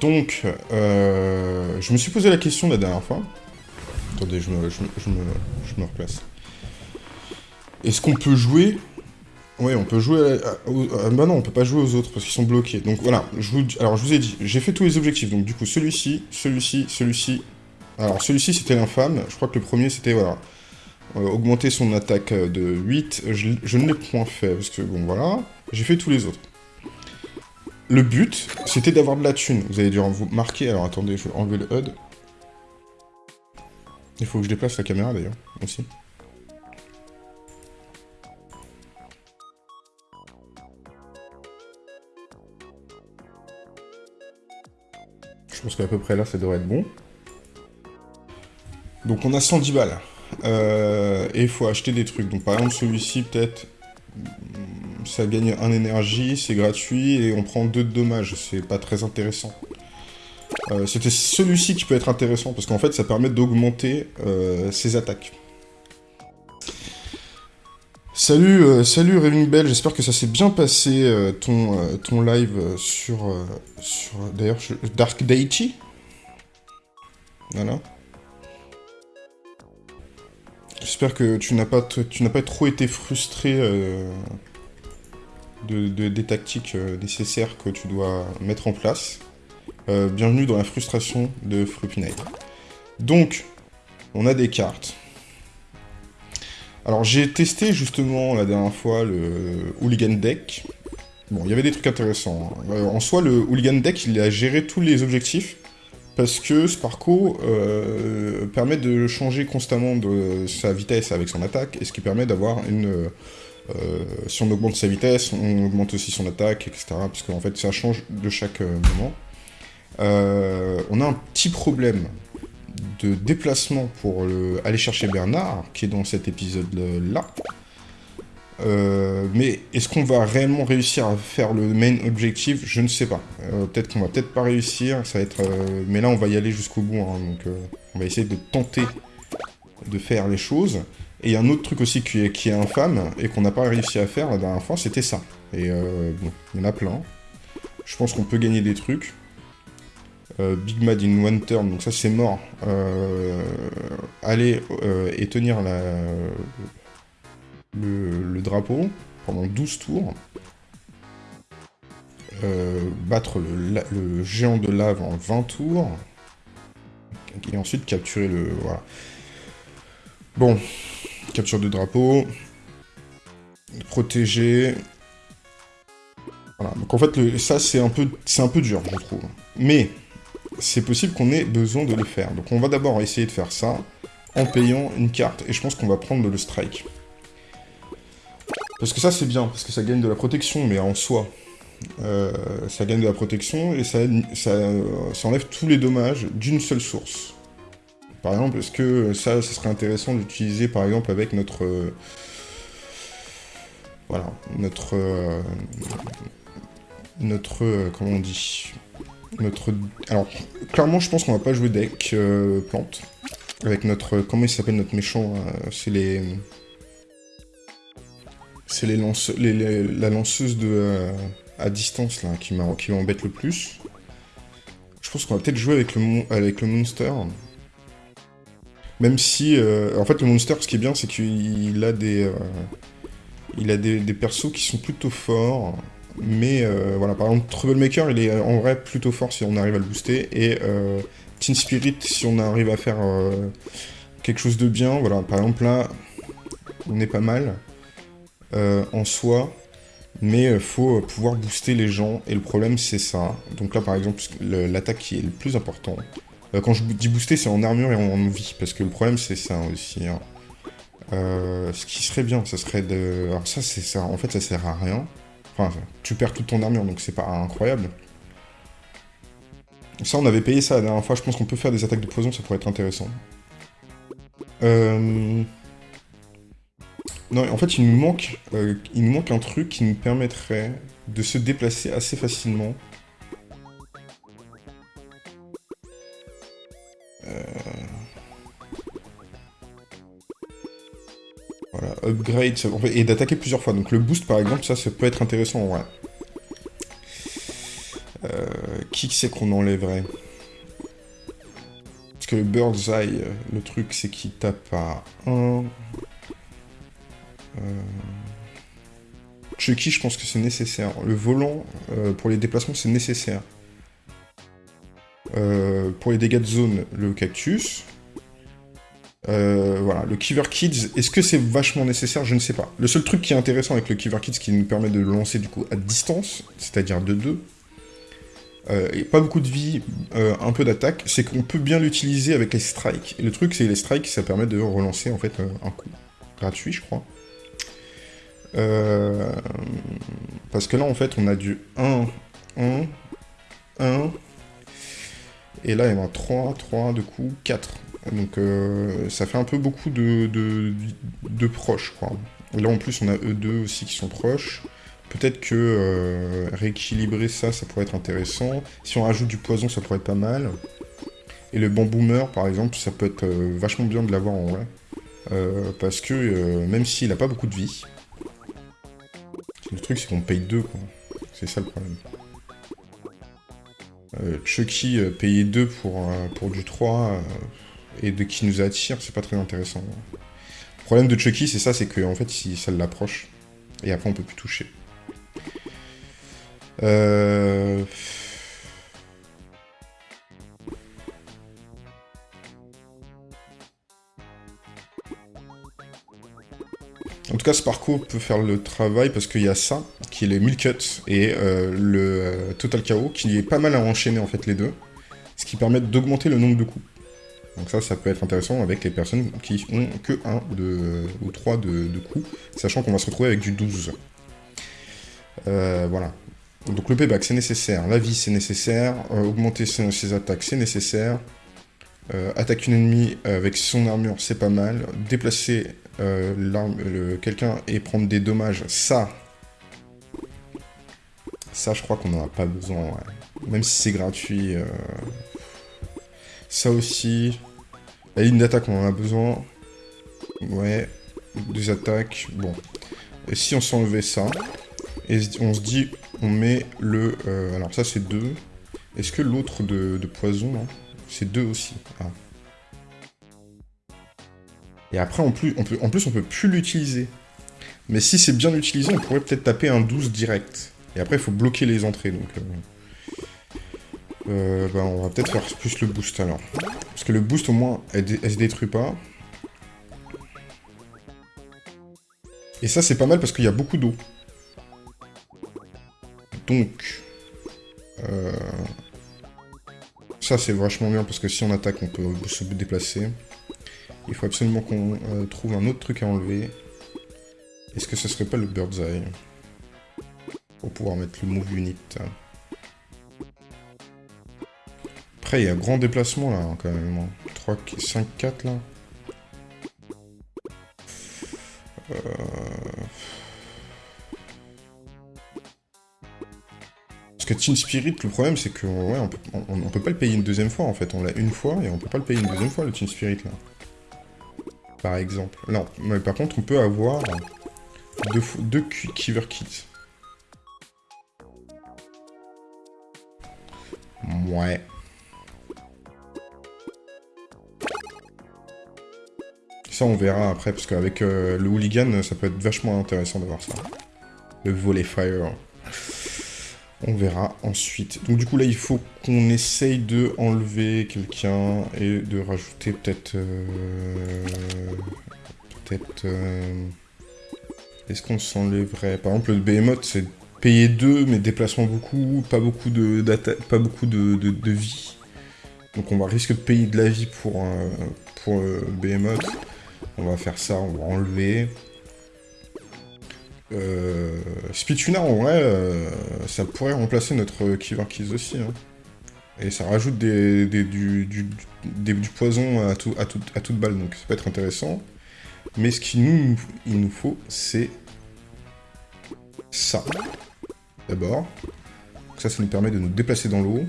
Donc, euh, je me suis posé la question la dernière fois. Attendez, je me, replace. Est-ce qu'on peut jouer? Ouais, on peut jouer ah, bah non, on peut pas jouer aux autres parce qu'ils sont bloqués. Donc voilà, je vous, ai dit, j'ai fait tous les objectifs. Donc du coup, celui-ci, celui-ci, celui-ci. Alors celui-ci, c'était l'infâme. Je crois que le premier, c'était, voilà, euh, augmenter son attaque euh, de 8. Je, je ne l'ai point fait parce que, bon, voilà. J'ai fait tous les autres. Le but, c'était d'avoir de la thune. Vous allez dû vous marquer. Alors attendez, je vais enlever le HUD. Il faut que je déplace la caméra d'ailleurs, aussi. Je pense qu'à peu près là, ça devrait être bon. Donc on a 110 balles. Euh, et il faut acheter des trucs. Donc par exemple celui-ci peut-être ça gagne un énergie, c'est gratuit et on prend deux de dommages. C'est pas très intéressant. Euh, C'était celui-ci qui peut être intéressant parce qu'en fait ça permet d'augmenter euh, ses attaques. Salut, euh, salut Raving Bell, j'espère que ça s'est bien passé ton, ton live sur, sur d'ailleurs Dark Deichi. Voilà. J'espère que tu n'as pas, tu n'as pas trop été frustré euh, de, de- des tactiques euh, nécessaires que tu dois mettre en place. Euh, bienvenue dans la frustration de Floppy. Donc, on a des cartes. Alors, j'ai testé justement la dernière fois le Hooligan Deck. Bon, il y avait des trucs intéressants. hein. En soi, le Hooligan Deck, il a géré tous les objectifs parce que Sparko euh, permet de changer constamment de sa vitesse avec son attaque, et ce qui permet d'avoir une... euh, si on augmente sa vitesse, on augmente aussi son attaque, etc. Parce qu'en fait, ça change de chaque euh, moment. On a un petit problème de déplacement pour le- aller chercher Bernard, qui est dans cet épisode-là. Euh, mais est-ce qu'on va réellement réussir à faire le main objectif? Je ne sais pas. Euh, peut-être qu'on va peut-être pas réussir, ça va être... euh, mais là, on va y aller jusqu'au bout, hein, donc on va essayer de tenter de faire les choses. Et il y a un autre truc aussi qui est, qui est infâme, et qu'on n'a pas réussi à faire la dernière fois, c'était ça. Et bon, il y en a plein. Je pense qu'on peut gagner des trucs. Big Mad in one turn, donc ça c'est mort. Aller et tenir la, le, drapeau pendant 12 tours. Euh, battre le, géant de lave en 20 tours. Et ensuite capturer le... Voilà. Bon. Capture de drapeau. Protéger. Voilà. Donc en fait, ça c'est un peu dur, je trouve. Mais c'est possible qu'on ait besoin de le faire. Donc on va d'abord essayer de faire ça en payant une carte. Et je pense qu'on va prendre le strike. Parce que ça c'est bien, parce que ça gagne de la protection, mais en soi. euh, ça gagne de la protection et ça, ça, enlève tous les dommages d'une seule source. Par exemple, est-ce que ça, ça serait intéressant d'utiliser par exemple avec notre... euh, voilà, notre... euh, notre... euh, comment on dit Notre... Alors, clairement, je pense qu'on va pas jouer deck plante. Avec notre... Comment il s'appelle notre méchant C'est les... C'est les, lance... la lanceuse de... euh, à distance, là, qui m'embête le plus. Je pense qu'on va peut-être jouer avec le, monster. Même si... euh, en fait, le monster, ce qui est bien, c'est qu'il a des... euh, il a des, des persos qui sont plutôt forts. Mais voilà, par exemple, Troublemaker, il est en vrai plutôt fort si on arrive à le booster. Et Teen Spirit, si on arrive à faire quelque chose de bien. Voilà, par exemple, là, on est pas mal euh, en soi. Mais il faut euh, pouvoir booster les gens. Et le problème, c'est ça. Donc là, par exemple, le- l'attaque qui est le plus important. Euh, quand je dis booster, c'est en armure et en, vie. Parce que le problème, c'est ça aussi. hein. Euh, ce qui serait bien, ça serait de... Alors ça, c'est ça. En fait, ça sert à rien. Enfin, tu perds toute ton armure, donc c'est pas incroyable. Ça, on avait payé ça la dernière fois. Je pense qu'on peut faire des attaques de poison, ça pourrait être intéressant. Euh... Non, en fait, il nous manque, euh, il nous manque un truc qui nous permettrait de se déplacer assez facilement. Euh, Voilà, upgrade, et d'attaquer plusieurs fois. Donc le boost, par exemple, ça, ça peut être intéressant vrai. Euh, qui c'est qu'on enlèverait? Parce que le Bird's Eye, le truc, c'est qu'il tape à 1... Euh... Chucky, je pense que c'est nécessaire. Le volant, euh, pour les déplacements, c'est nécessaire. Euh, pour les dégâts de zone, le cactus. Voilà, le Kiver Kids, est-ce que c'est vachement nécessaire? Je ne sais pas. Le seul truc qui est intéressant avec le Kiver Kids, qui nous permet de le lancer du coup à distance, c'est-à-dire de 2, et pas beaucoup de vie, un peu d'attaque, c'est qu'on peut bien l'utiliser avec les strikes. Et le truc, c'est les strikes, ça permet de relancer en fait un coup gratuit, je crois. Euh, parce que là, en fait, on a du 1, 1, 1. Et là, il y en a 3, 3, de coup, 4. Donc, euh, ça fait un peu beaucoup de, de, proches, quoi. là, en plus, on a E2 aussi qui sont proches. Peut-être que euh, rééquilibrer ça, ça pourrait être intéressant. Si on rajoute du poison, ça pourrait être pas mal. Et le bamboomer, par exemple, ça peut être vachement bien de l'avoir en vrai. parce que même s'il n'a pas beaucoup de vie, le truc, c'est qu'on paye deux, quoi. C'est ça le problème. Euh, Chucky, euh, payer deux pour, euh, pour du 3 et de qui nous attire, c'est pas très intéressant. Le problème de Chucky, c'est ça, c'est que en fait, si ça l'approche, et après on peut plus toucher. Euh... En tout cas, ce parcours peut faire le travail parce qu'il y a ça, qui est les cuts et euh, le euh, Total KO, qui est pas mal à enchaîner en fait les deux, ce qui permet d'augmenter le nombre de coups. Donc ça, ça peut être intéressant avec les personnes qui ont que 1 de, ou 3 de, coups, sachant qu'on va se retrouver avec du 12. Euh, voilà. Donc le payback, c'est nécessaire. La vie, c'est nécessaire. augmenter ses, attaques, c'est nécessaire. attaquer une ennemie avec son armure, c'est pas mal. Déplacer euh, quelqu'un et prendre des dommages, ça, ça je crois qu'on n'en a pas besoin, même si c'est gratuit. Euh, ça aussi, la ligne d'attaque on en a besoin, ouais, des attaques, bon. Et si on s'enlevait ça, et on se dit, on met le... Euh, alors ça c'est 2. Est-ce que l'autre de, poison, c'est 2 aussi? Ah. Et après, en plus, on peut, en plus, on peut plus l'utiliser. Mais si c'est bien utilisé, on pourrait peut-être taper un 12 direct. Et après, il faut bloquer les entrées, donc... Euh, euh, bah, on va peut-être faire plus le boost, alors. Parce que le boost, au moins, elle, se détruit pas. Et ça, c'est pas mal parce qu'il y a beaucoup d'eau. Donc... Euh, ça, c'est vachement bien parce que si on attaque, on peut se déplacer. Il faut absolument qu'on euh, trouve un autre truc à enlever. Est-ce que ce serait pas le Bird's Eye Pour pouvoir mettre le Move Unit? Après, il y a un grand déplacement là, hein, quand même. 3, 5, 4 là. Euh... Parce que Teen Spirit, le problème c'est que ouais, peut, on, peut pas le payer une deuxième fois en fait. On l'a une fois et on peut pas le payer une deuxième fois le Teen Spirit là par exemple. Non, mais par contre, on peut avoir deux, deux Kiver Kits. Ouais. Ça, on verra après, parce qu'avec euh, le hooligan, ça peut être vachement intéressant de voir ça. Le volet fire. On verra ensuite. Donc du coup là, il faut qu'on essaye de enlever quelqu'un et de rajouter peut-être... Euh, peut-être... Euh, est-ce qu'on s'enlèverait? Par exemple, le behemoth, c'est payer 2, mais déplacement beaucoup, pas beaucoup de, pas beaucoup de, vie. Donc on va risquer de payer de la vie pour, euh, pour. On va faire ça, on va enlever. Euh, Spituna, en vrai, euh, ça pourrait remplacer notre Keys aussi. Hein. Et ça rajoute du, poison à, tout, à, à toute balle, donc ça peut être intéressant. Mais ce qu'il nous, faut, c'est ça. D'abord. Ça, ça nous permet de nous déplacer dans l'eau.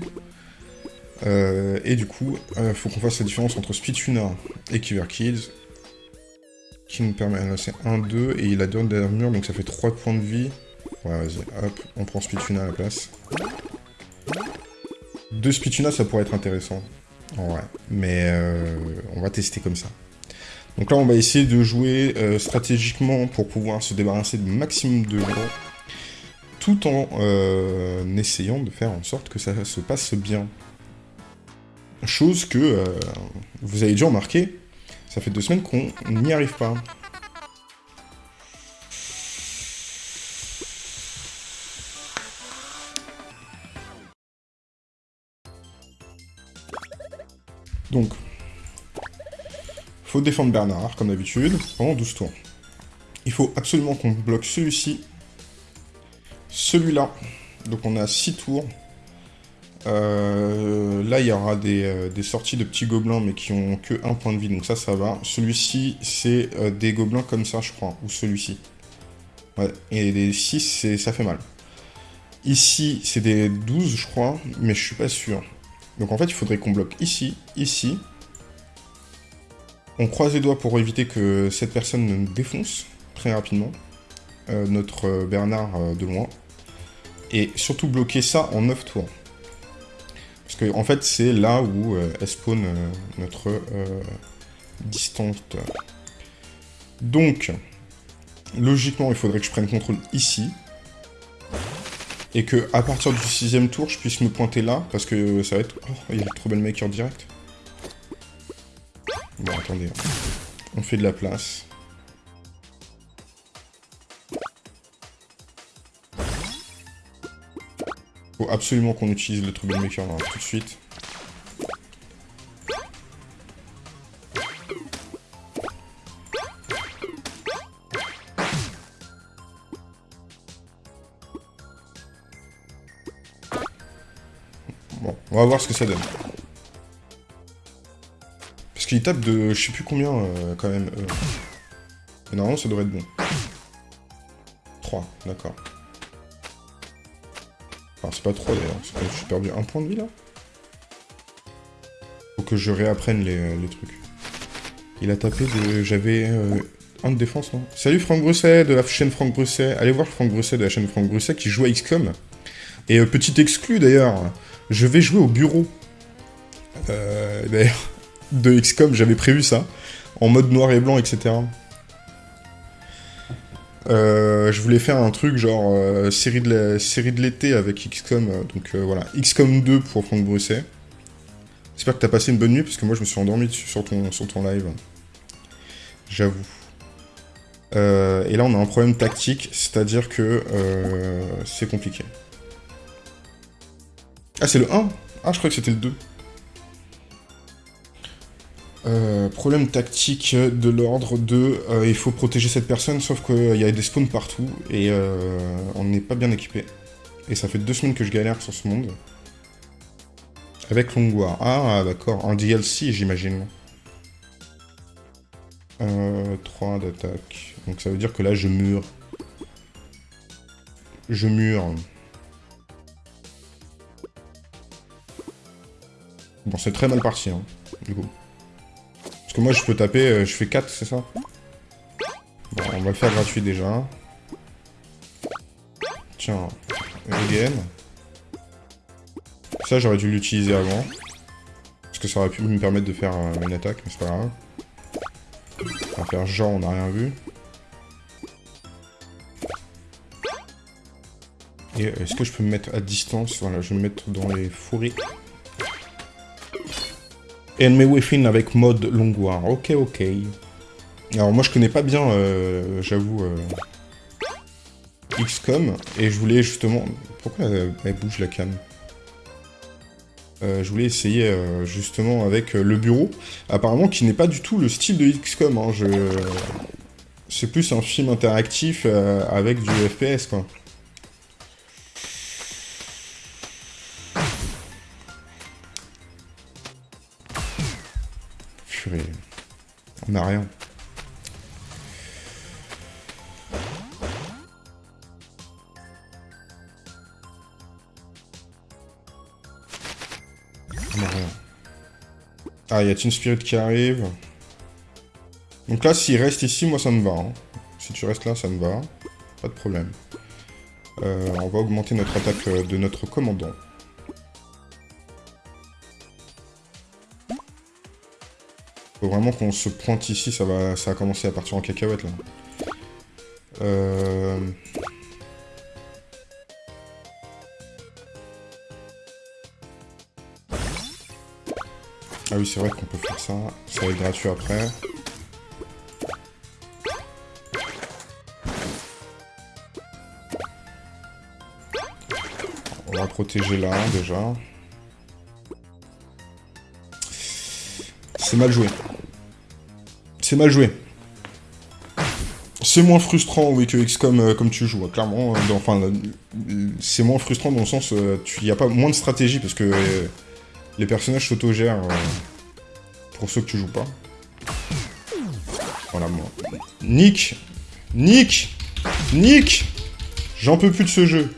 Euh, et du coup, il euh, faut qu'on fasse la différence entre Spituna et Kiver Kids qui nous permet... Là, c'est 1, 2, et il a 2 d'armure, donc ça fait 3 points de vie. Ouais, vas-y, hop, on prend Spituna à la place. deux Spituna, ça pourrait être intéressant. Ouais, mais euh, on va tester comme ça. Donc là, on va essayer de jouer euh, stratégiquement pour pouvoir se débarrasser du maximum de gens, tout en euh, essayant de faire en sorte que ça se passe bien. Chose que vous avez déjà remarqué, ça fait deux semaines qu'on n'y arrive pas. Donc, faut défendre Bernard, comme d'habitude, pendant 12 tours. Il faut absolument qu'on bloque celui-ci, celui-là. Donc on a 6 tours. Euh, là, il y aura euh, des, sorties de petits gobelins, mais qui ont que un point de vie, donc ça, ça va. Celui-ci, c'est euh, des gobelins comme ça, je crois, ou celui-ci. Ouais, et des 6, ça fait mal. Ici, c'est des 12, je crois, mais je suis pas sûr. Donc en fait, il faudrait qu'on bloque ici, ici. On croise les doigts pour éviter que cette personne ne défonce très rapidement. Notre Bernard de loin. Et surtout bloquer ça en 9 tours. Parce que en fait, c'est là où elle spawn notre distante. Donc, logiquement, il faudrait que je prenne contrôle ici et que à partir du sixième tour, je puisse me pointer là, parce que ça va être... Oh, il y a le Troublemaker direct. Bon, attendez. Hein. On fait de la place. Faut absolument qu'on utilise le Troublemaker tout de suite. On va voir ce que ça donne. Parce qu'il tape de je sais plus combien euh, quand même. Euh. Mais normalement ça devrait être bon. 3, d'accord. C'est pas 3 d'ailleurs, j'ai perdu un point de vie là. Faut que je réapprenne les, euh, trucs. Il a tapé de... J'avais un de défense, Salut Franck Brusset de la chaîne Franck Brusset. Allez voir Franck Brusset de la chaîne Franck Brusset qui joue à XCOM. Et petit exclu d'ailleurs, je vais jouer au bureau. Euh, D'ailleurs, de XCOM, j'avais prévu ça. En mode noir et blanc, etc. Euh, je voulais faire un truc genre euh, série de l'été avec XCOM. Euh, donc euh, voilà, XCOM 2 pour Franck Brusset. J'espère que t'as passé une bonne nuit, parce que moi je me suis endormi sur ton, sur ton live. J'avoue. et là on a un problème tactique, c'est-à-dire que c'est compliqué. Ah, c'est le 1 Ah, je crois que c'était le 2. Euh, problème tactique de l'ordre de euh, il faut protéger cette personne, sauf qu'il y a des spawns partout et euh, on n'est pas bien équipé. Et ça fait deux semaines que je galère sur ce monde. Avec Longwar. Ah, d'accord. En DLC, j'imagine. 3 d'attaque. Donc ça veut dire que là, je mure. Je mure. Bon, c'est très mal parti, hein, du coup. Parce que moi, je peux taper, euh, je fais 4, c'est ça Bon, on va le faire gratuit, déjà. Tiens, again. Ça, j'aurais dû l'utiliser avant. Parce que ça aurait pu me permettre de faire euh, une attaque, mais c'est pas grave. On va faire genre, on n'a rien vu. Et est-ce que je peux me mettre à distance? Voilà, je vais me mettre dans les fourrés. Enemy Within avec mode Longwar. Ok, ok. Alors moi je connais pas bien, euh, j'avoue, euh, XCOM, et je voulais justement... Pourquoi elle, bouge la cam? Euh, Je voulais essayer justement avec le bureau, apparemment qui n'est pas du tout le style de XCOM. Hein, je... C'est plus un film interactif avec du FPS, quoi. On n'a rien. On n'a rien. Ah, il y a Team Spirit qui arrive? Donc là, s'il reste ici, moi ça me va. Hein. Si tu restes là, ça me va. Pas de problème. Euh, on va augmenter notre attaque euh, de notre commandant. Faut vraiment qu'on se pointe ici, ça va, ça va commencer à partir en cacahuète là. Euh... Ah oui, c'est vrai qu'on peut faire ça. Ça va être gratuit après. On va protéger là, déjà. C'est mal joué. C'est mal joué. C'est moins frustrant, oui, que XCOM euh, comme tu joues, clairement. Euh, enfin, c'est moins frustrant dans le sens, euh, il n'y a pas moins de stratégie, parce que les personnages s'autogèrent pour ceux que tu joues pas. Voilà, moi. Nick Nick Nick J'en peux plus de ce jeu.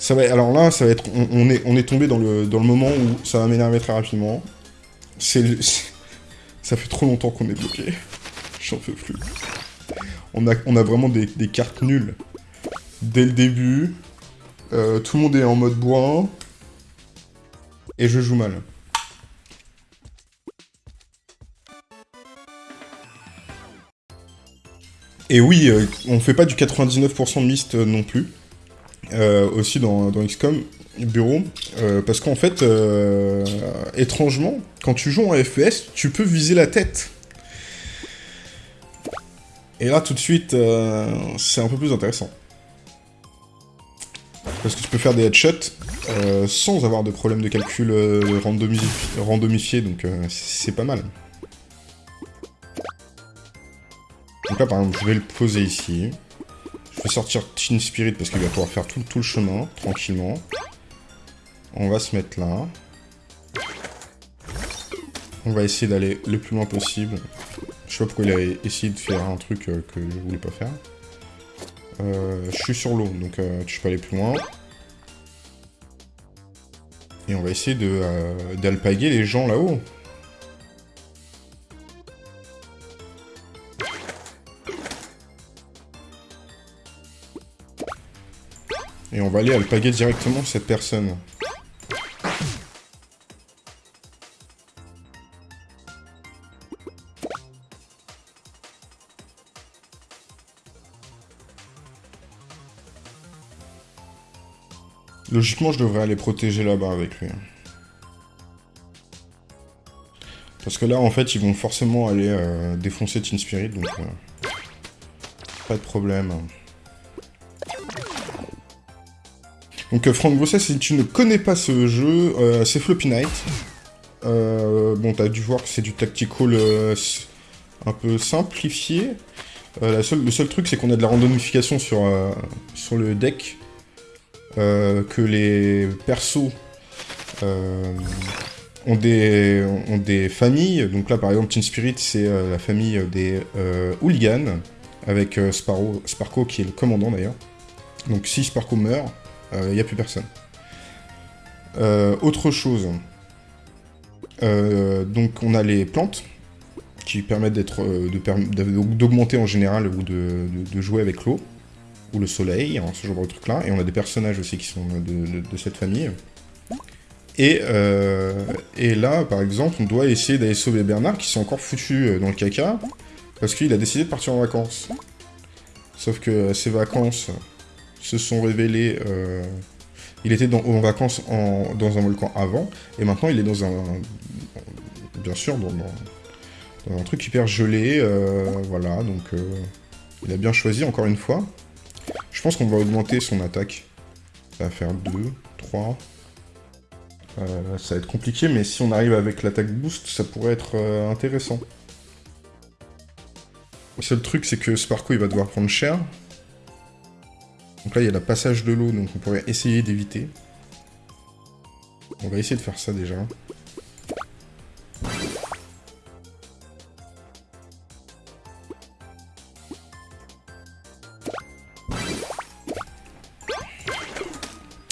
Ça va, alors là, ça va être, on, est, on tombé dans le, dans le moment où ça va m'énerver très rapidement. C'est, ça fait trop longtemps qu'on est bloqué. J'en peux plus. On a, on a vraiment des, cartes nulles. Dès le début, euh, tout le monde est en mode bois. Et je joue mal. Et oui, euh, on fait pas du 99% de mist euh, non plus. aussi dans, dans, XCOM bureau, parce qu'en fait, étrangement, quand tu joues en FPS, tu peux viser la tête. Et là, tout de suite, euh, c'est un peu plus intéressant. Parce que tu peux faire des headshots euh, sans avoir de problème de calcul euh, randomifié, donc c'est pas mal. Donc là, par exemple, je vais le poser ici. Je vais sortir Teen Spirit parce qu'il va pouvoir faire tout le chemin, tranquillement. On va se mettre là. On va essayer d'aller le plus loin possible. Je sais pas pourquoi il a essayé de faire un truc euh, que je voulais pas faire. Euh, je suis sur l'eau, donc euh, je peux aller plus loin. Et on va essayer d'alpaguer les gens là-haut. Et on va aller alpaguer directement cette personne. Logiquement, je devrais aller protéger là-bas avec lui. Parce que là, en fait, ils vont forcément aller euh, défoncer Teen Spirit, donc... Euh, pas de problème. Donc, euh, Franck Grosset, si tu ne connais pas ce jeu, c'est Floppy Night. bon, t'as dû voir que c'est du tactical un peu simplifié. le seul truc, c'est qu'on a de la randomification sur, sur le deck. Euh, que les persos euh, ont, des, ont des familles. Donc là, par exemple, Teen Spirit, c'est euh, la famille des hooligans, avec Sparrow, Sparko qui est le commandant d'ailleurs. Donc si Sparko meurt, il n'y a plus personne. autre chose, donc on a les plantes, qui permettent d'augmenter en général ou de jouer avec l'eau ou le soleil, hein, ce genre de truc-là. Et on a des personnages aussi qui sont de, cette famille. Et, euh, et, là, par exemple, on doit essayer d'aller sauver Bernard, qui s'est encore foutu euh, dans le caca, parce qu'il a décidé de partir en vacances. Sauf que ces vacances se sont révélées... Euh, il était en vacances dans un volcan avant, et maintenant il est dans un... Bien sûr, dans un truc hyper gelé, voilà, donc... il a bien choisi, encore une fois. Je pense qu'on va augmenter son attaque. Ça va faire 2, 3. Euh, ça va être compliqué, mais si on arrive avec l'attaque boost, ça pourrait être euh, intéressant. Le seul truc, c'est que Sparko, il va devoir prendre cher. Donc là, il y a le passage de l'eau, donc on pourrait essayer d'éviter. On va essayer de faire ça déjà.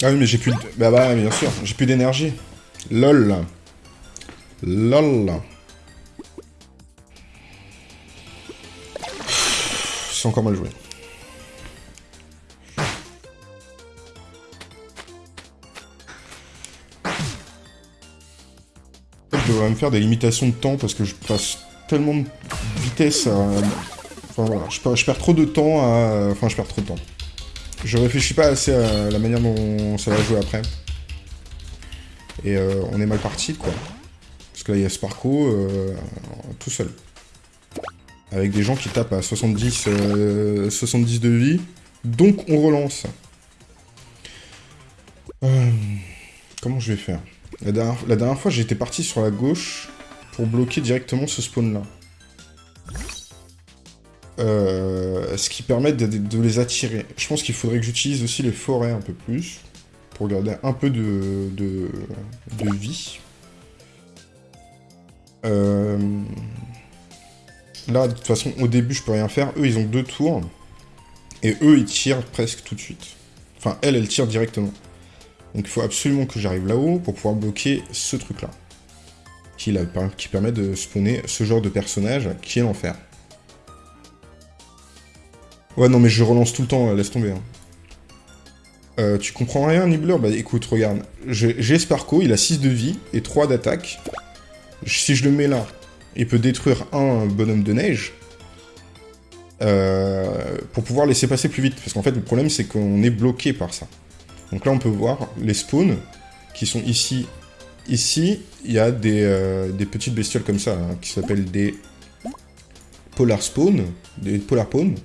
Ah oui, mais j'ai plus de... Bah bah, bien sûr, j'ai plus d'énergie. LOL. LOL. C'est encore mal joué. Le devrais me faire des limitations de temps parce que je passe tellement de vitesse. Enfin voilà, je, perds, je perds trop de temps. Enfin, je perds trop de temps. Je réfléchis pas assez à la manière dont ça va jouer après. Et euh, on est mal parti, quoi. Parce que là, il y a Sparko euh, tout seul. Avec des gens qui tapent à 70, 70 euh, de vie. Donc, on relance. comment je vais faire? La dernière, fois, j'étais parti sur la gauche pour bloquer directement ce spawn-là. Ce qui permet de, les attirer. Je pense qu'il faudrait que j'utilise aussi les forêts un peu plus pour garder un peu de, vie. Euh, là, de toute façon, au début, je peux rien faire. Eux, ils ont deux tours. Et eux, ils tirent presque tout de suite. Enfin, elle, elle tire directement. Donc il faut absolument que j'arrive là-haut pour pouvoir bloquer ce truc-là. Qui, qui permet de spawner ce genre de personnage qui est l'enfer. Ouais, non, mais je relance tout le temps, laisse tomber. Hein. Euh, tu comprends rien, Nibbler Bah écoute, regarde. J'ai Sparko, il a 6 de vie et 3 d'attaque. Si je le mets là, il peut détruire un bonhomme de neige. Euh, pour pouvoir laisser passer plus vite. Parce qu'en fait, le problème, c'est qu'on est bloqué par ça. Donc là, on peut voir les spawns qui sont ici. Ici, il y a des, euh, petites bestioles comme ça, hein, qui s'appellent des polar spawns, des polar pawns,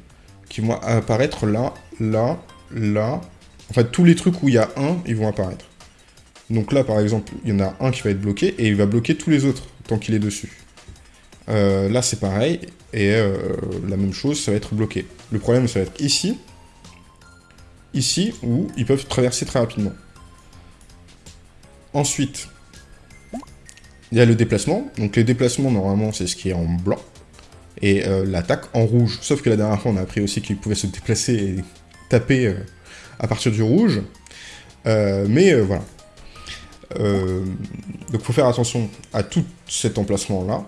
qui vont apparaître là, là, là, en fait, tous les trucs où il y a un, ils vont apparaître. Donc là, par exemple, il y en a un qui va être bloqué, et il va bloquer tous les autres, tant qu'il est dessus. Euh, là, c'est pareil, et euh, la même chose, ça va être bloqué. Le problème, ça va être ici, ici, où ils peuvent traverser très rapidement. Ensuite, il y a le déplacement. Donc les déplacements, normalement, c'est ce qui est en blanc. Et euh, l'attaque en rouge. Sauf que la dernière fois, on a appris aussi qu'il pouvait se déplacer et taper à partir du rouge. Euh, mais euh, voilà. Euh, donc faut faire attention à tout cet emplacement-là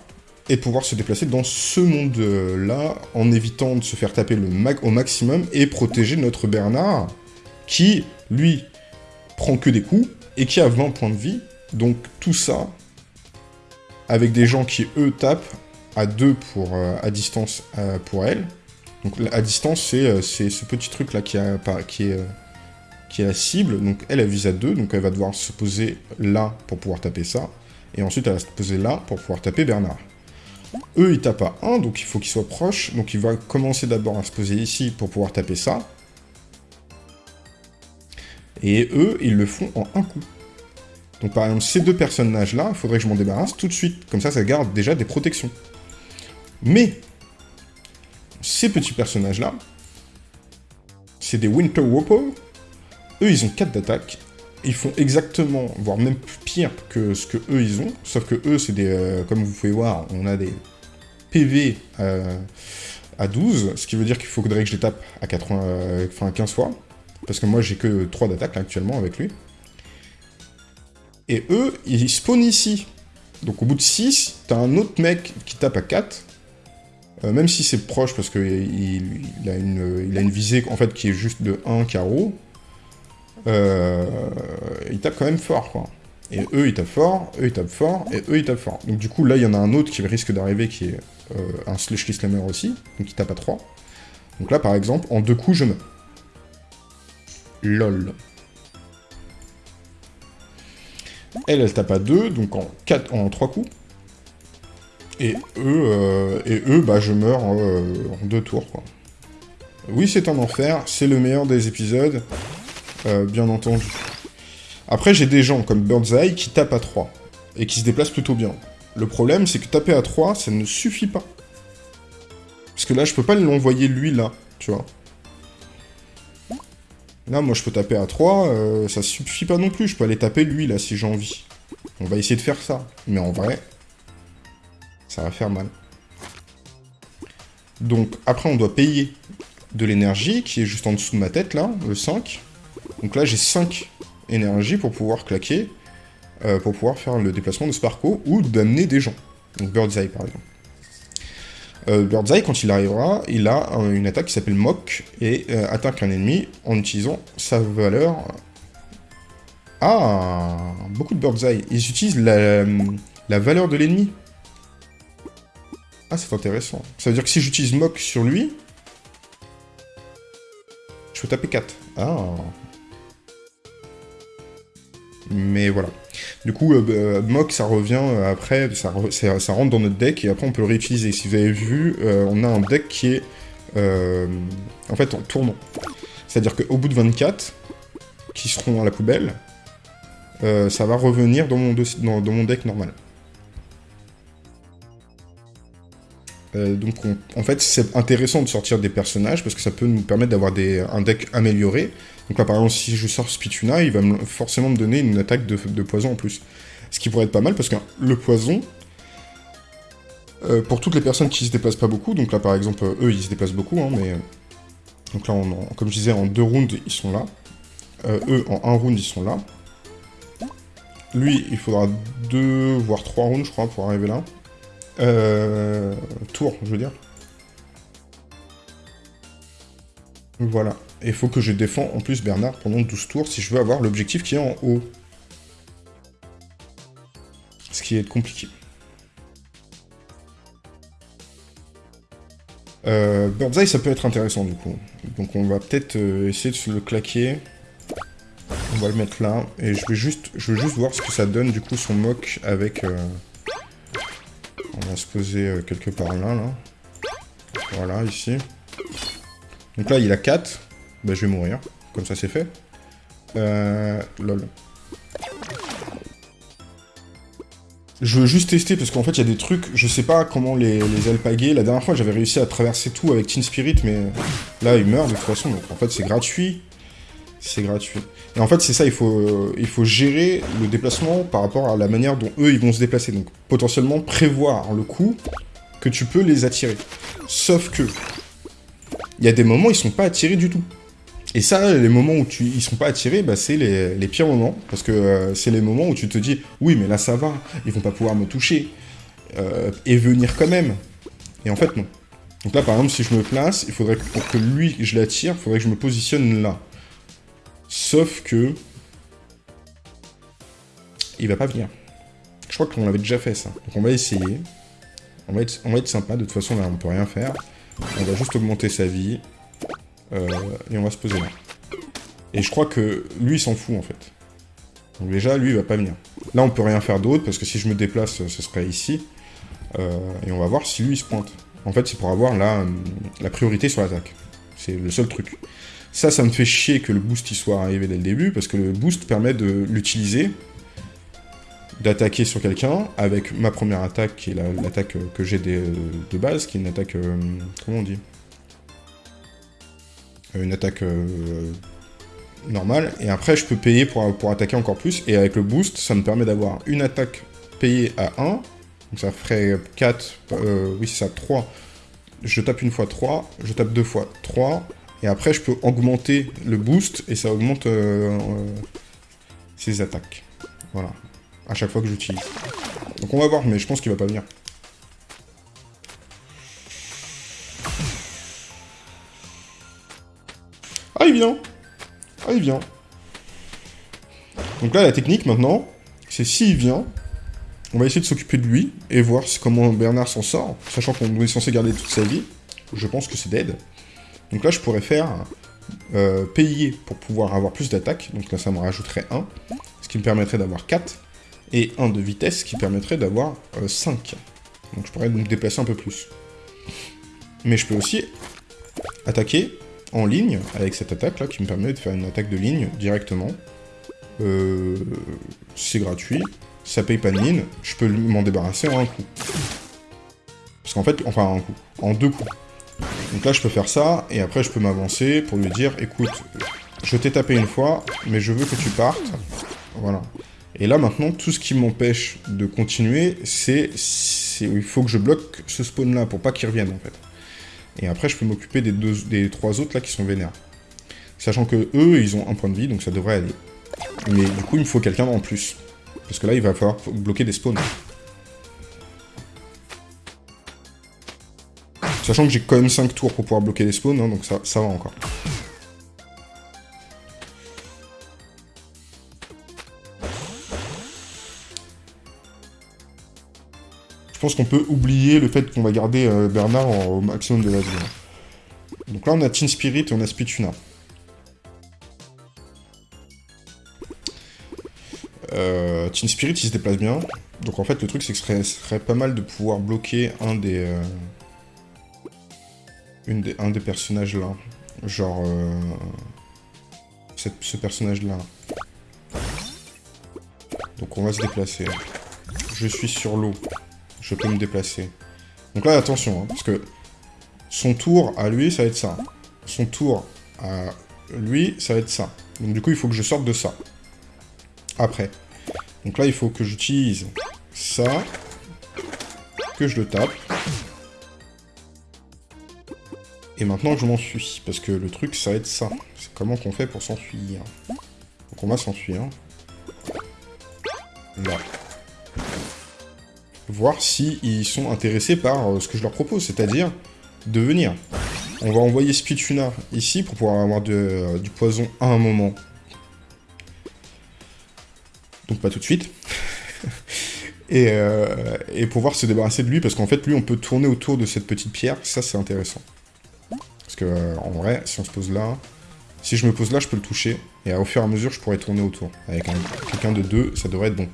et pouvoir se déplacer dans ce monde-là en évitant de se faire taper le mag au maximum et protéger notre Bernard qui, lui, prend que des coups et qui a 20 points de vie. Donc tout ça, avec des gens qui, eux, tapent à deux pour, à distance pour elle. Donc à distance, c'est ce petit truc-là qui, qui est qui est la cible, donc elle, elle vise à 2, donc elle va devoir se poser là pour pouvoir taper ça, et ensuite elle va se poser là pour pouvoir taper Bernard. Eux, ils tapent à 1, donc il faut qu'ils soient proches, donc il va commencer d'abord à se poser ici pour pouvoir taper ça, et eux, ils le font en un coup. Donc par exemple, ces deux personnages-là, il faudrait que je m'en débarrasse tout de suite, comme ça, ça garde déjà des protections. Mais, ces petits personnages-là, c'est des Winter Whopper, eux, ils ont 4 d'attaque. Ils font exactement, voire même pire que ce que eux, ils ont. Sauf que eux, c'est des... Euh, comme vous pouvez voir, on a des PV euh, à 12. Ce qui veut dire qu'il faudrait que je les tape à 80, euh, enfin 15 fois. Parce que moi, j'ai que 3 d'attaque actuellement avec lui. Et eux, ils spawnent ici. Donc au bout de 6, t'as un autre mec qui tape à 4. Même si c'est proche, parce qu'il il a, une, il visée en fait qui est juste de 1 carreau, euh, ils tapent quand même fort, quoi. Et eux, ils tapent fort, eux, ils tapent fort, et eux, ils tapent fort. Donc du coup, là, il y en a un autre qui risque d'arriver, qui est euh, un Slushly Slammer aussi, donc il tape à 3. Donc là, par exemple, en deux coups, je meurs. LOL. Elle, elle tape à 2, donc en, 4, en 3 coups. Et eux, euh, et eux bah, je meurs en, en deux tours. Oui, c'est un enfer, c'est le meilleur des épisodes. Euh, bien entendu. Après, j'ai des gens comme Birdseye qui tapent à 3, et qui se déplacent plutôt bien. Le problème, c'est que taper à 3, ça ne suffit pas. Parce que là, je peux pas l'envoyer lui, là, tu vois. Là, moi, je peux taper à 3, euh, ça suffit pas non plus. Je peux aller taper lui, là, si j'ai envie. On va essayer de faire ça. Mais en vrai, ça va faire mal. Donc, après, on doit payer de l'énergie, qui est juste en dessous de ma tête, là, le 5. Donc là, j'ai 5 énergies pour pouvoir claquer, euh, pour pouvoir faire le déplacement de Sparko ou d'amener des gens. Donc Birdseye, par exemple. Euh, Birdseye, quand il arrivera, il a une attaque qui s'appelle Mock et euh, attaque un ennemi en utilisant sa valeur... Ah Beaucoup de Birdseye. Ils utilisent La valeur de l'ennemi Ah, c'est intéressant. Ça veut dire que si j'utilise Mock sur lui, je peux taper 4. Ah mais voilà. Du coup, euh, euh Mock, ça revient euh, après, ça, rentre dans notre deck, et après on peut le réutiliser. Si vous avez vu, euh, on a un deck qui est en fait en tournant. C'est-à-dire qu'au bout de 24, qui seront à la poubelle, ça va revenir dans mon deck normal. Euh, donc en fait c'est intéressant de sortir des personnages parce que ça peut nous permettre d'avoir un deck amélioré. Donc là par exemple si je sors Spituna, il va forcément me donner une attaque de, poison en plus. Ce qui pourrait être pas mal parce que le poison, euh, pour toutes les personnes qui se déplacent pas beaucoup, donc là par exemple eux ils se déplacent beaucoup, hein, mais... Donc là comme je disais en deux rounds ils sont là. Euh, eux en un round ils sont là. Lui il faudra deux voire trois rounds je crois pour arriver là. Euh, tour, je veux dire. Voilà. Et il faut que je défends en plus Bernard pendant 12 tours si je veux avoir l'objectif qui est en haut. Ce qui est compliqué. Euh, Birdseye, ça peut être intéressant du coup. Donc on va peut-être euh, essayer de se le claquer. On va le mettre là. Et je vais juste, je veux juste voir ce que ça donne du coup son mock avec... Euh, on va se poser euh, quelque part là, là. Voilà, ici. Donc là, il a 4. Bah, je vais mourir. Comme ça, c'est fait. Euh... Lol. Je veux juste tester, parce qu'en fait, il y a des trucs... Je sais pas comment les, les alpaguer. La dernière fois, j'avais réussi à traverser tout avec Teen Spirit, mais là, il meurt de toute façon. Donc, en fait, c'est gratuit c'est gratuit. Et en fait, c'est ça, il faut, euh, il faut gérer le déplacement par rapport à la manière dont eux, ils vont se déplacer. Donc, potentiellement, prévoir le coup que tu peux les attirer. Sauf que, il y a des moments, ils sont pas attirés du tout. Et ça, les moments où tu, ils sont pas attirés, bah, c'est les, les, pires moments. Parce que euh, c'est les moments où tu te dis, oui, mais là, ça va, ils vont pas pouvoir me toucher. Euh, et venir quand même. Et en fait, non. Donc là, par exemple, si je me place, il faudrait que, pour que lui, je l'attire, il faudrait que je me positionne là. Sauf que... Il va pas venir. Je crois qu'on l'avait déjà fait, ça. Donc on va essayer. On va, être, on va sympa. De toute façon, là, on peut rien faire. On va juste augmenter sa vie. Euh, et on va se poser là. Et je crois que lui, il s'en fout, en fait. Donc déjà, lui, il va pas venir. Là, on peut rien faire d'autre, parce que si je me déplace, ce serait ici. Euh, et on va voir si lui, il se pointe. En fait, c'est pour avoir la priorité sur l'attaque. C'est le seul truc. Ça, ça me fait chier que le boost y soit arrivé dès le début, parce que le boost permet de l'utiliser, d'attaquer sur quelqu'un, avec ma première attaque, qui est l'attaque que j'ai de base, qui est une attaque... Euh, comment on dit? Euh, Une attaque euh, normale, et après je peux payer pour, pour attaquer encore plus, et avec le boost, ça me permet d'avoir une attaque payée à 1, donc ça ferait 4, oui c'est ça, 3, je tape une fois 3, je tape deux fois 3, et après, je peux augmenter le boost, et ça augmente euh, euh, ses attaques. Voilà. À chaque fois que j'utilise. Donc on va voir, mais je pense qu'il va pas venir. Ah, il vient Ah, il vient Donc là, la technique, maintenant, c'est s'il vient, on va essayer de s'occuper de lui, et voir comment Bernard s'en sort, sachant qu'on est censé garder toute sa vie. Je pense que c'est dead. Donc là, je pourrais faire euh, payer pour pouvoir avoir plus d'attaque. Donc là, ça me rajouterait 1, ce qui me permettrait d'avoir 4. Et 1 de vitesse, ce qui permettrait d'avoir 5. Euh, Donc je pourrais me déplacer un peu plus. Mais je peux aussi attaquer en ligne, avec cette attaque-là, qui me permet de faire une attaque de ligne directement. Euh, c'est gratuit, ça paye pas de mine, je peux m'en débarrasser en un coup. Parce qu'en fait, enfin en un coup, en deux coups. Donc là, je peux faire ça, et après, je peux m'avancer pour lui dire, écoute, je t'ai tapé une fois, mais je veux que tu partes. Voilà. Et là, maintenant, tout ce qui m'empêche de continuer, c'est... Il faut que je bloque ce spawn-là pour pas qu'il revienne, en fait. Et après, je peux m'occuper des, des trois autres, là, qui sont vénères. Sachant que eux, ils ont un point de vie, donc ça devrait aller. Mais du coup, il me faut quelqu'un en plus. Parce que là, il va falloir bloquer des spawns. Sachant que j'ai quand même 5 tours pour pouvoir bloquer les spawns, hein, donc ça, ça va encore. pense qu'on peut oublier le fait qu'on va garder euh, Bernard au maximum de la vie. Hein. Donc là, on a Teen Spirit et on a Spituna. Euh, Teen Spirit, il se déplace bien. Donc en fait, le truc, c'est que ce serait, pas mal de pouvoir bloquer un des... Euh, un des personnages là. Genre... Euh, ce personnage-là. Donc on va se déplacer. Je suis sur l'eau. Je peux me déplacer. Donc là, attention, hein, parce que son tour à lui, ça va être ça. Son tour à lui, ça va être ça. Donc du coup, il faut que je sorte de ça. Après. Donc là, il faut que j'utilise ça. Que je le tape. Et maintenant, je m'enfuis. Parce que le truc, ça va être ça. C'est comment qu'on fait pour s'enfuir. Donc on va s'enfuir. Là. Voir s'ils ils sont intéressés par euh, ce que je leur propose, c'est-à-dire de venir. On va envoyer Spituna ici pour pouvoir avoir euh, du poison à un moment. Donc pas tout de suite. et, euh, et pouvoir se débarrasser de lui, parce qu'en fait, lui, on peut tourner autour de cette petite pierre. Ça, c'est intéressant. Parce que, en vrai, si on se pose là... Si je me pose là, je peux le toucher. Et au fur et à mesure, je pourrais tourner autour. Avec quelqu'un de deux, ça devrait être bon.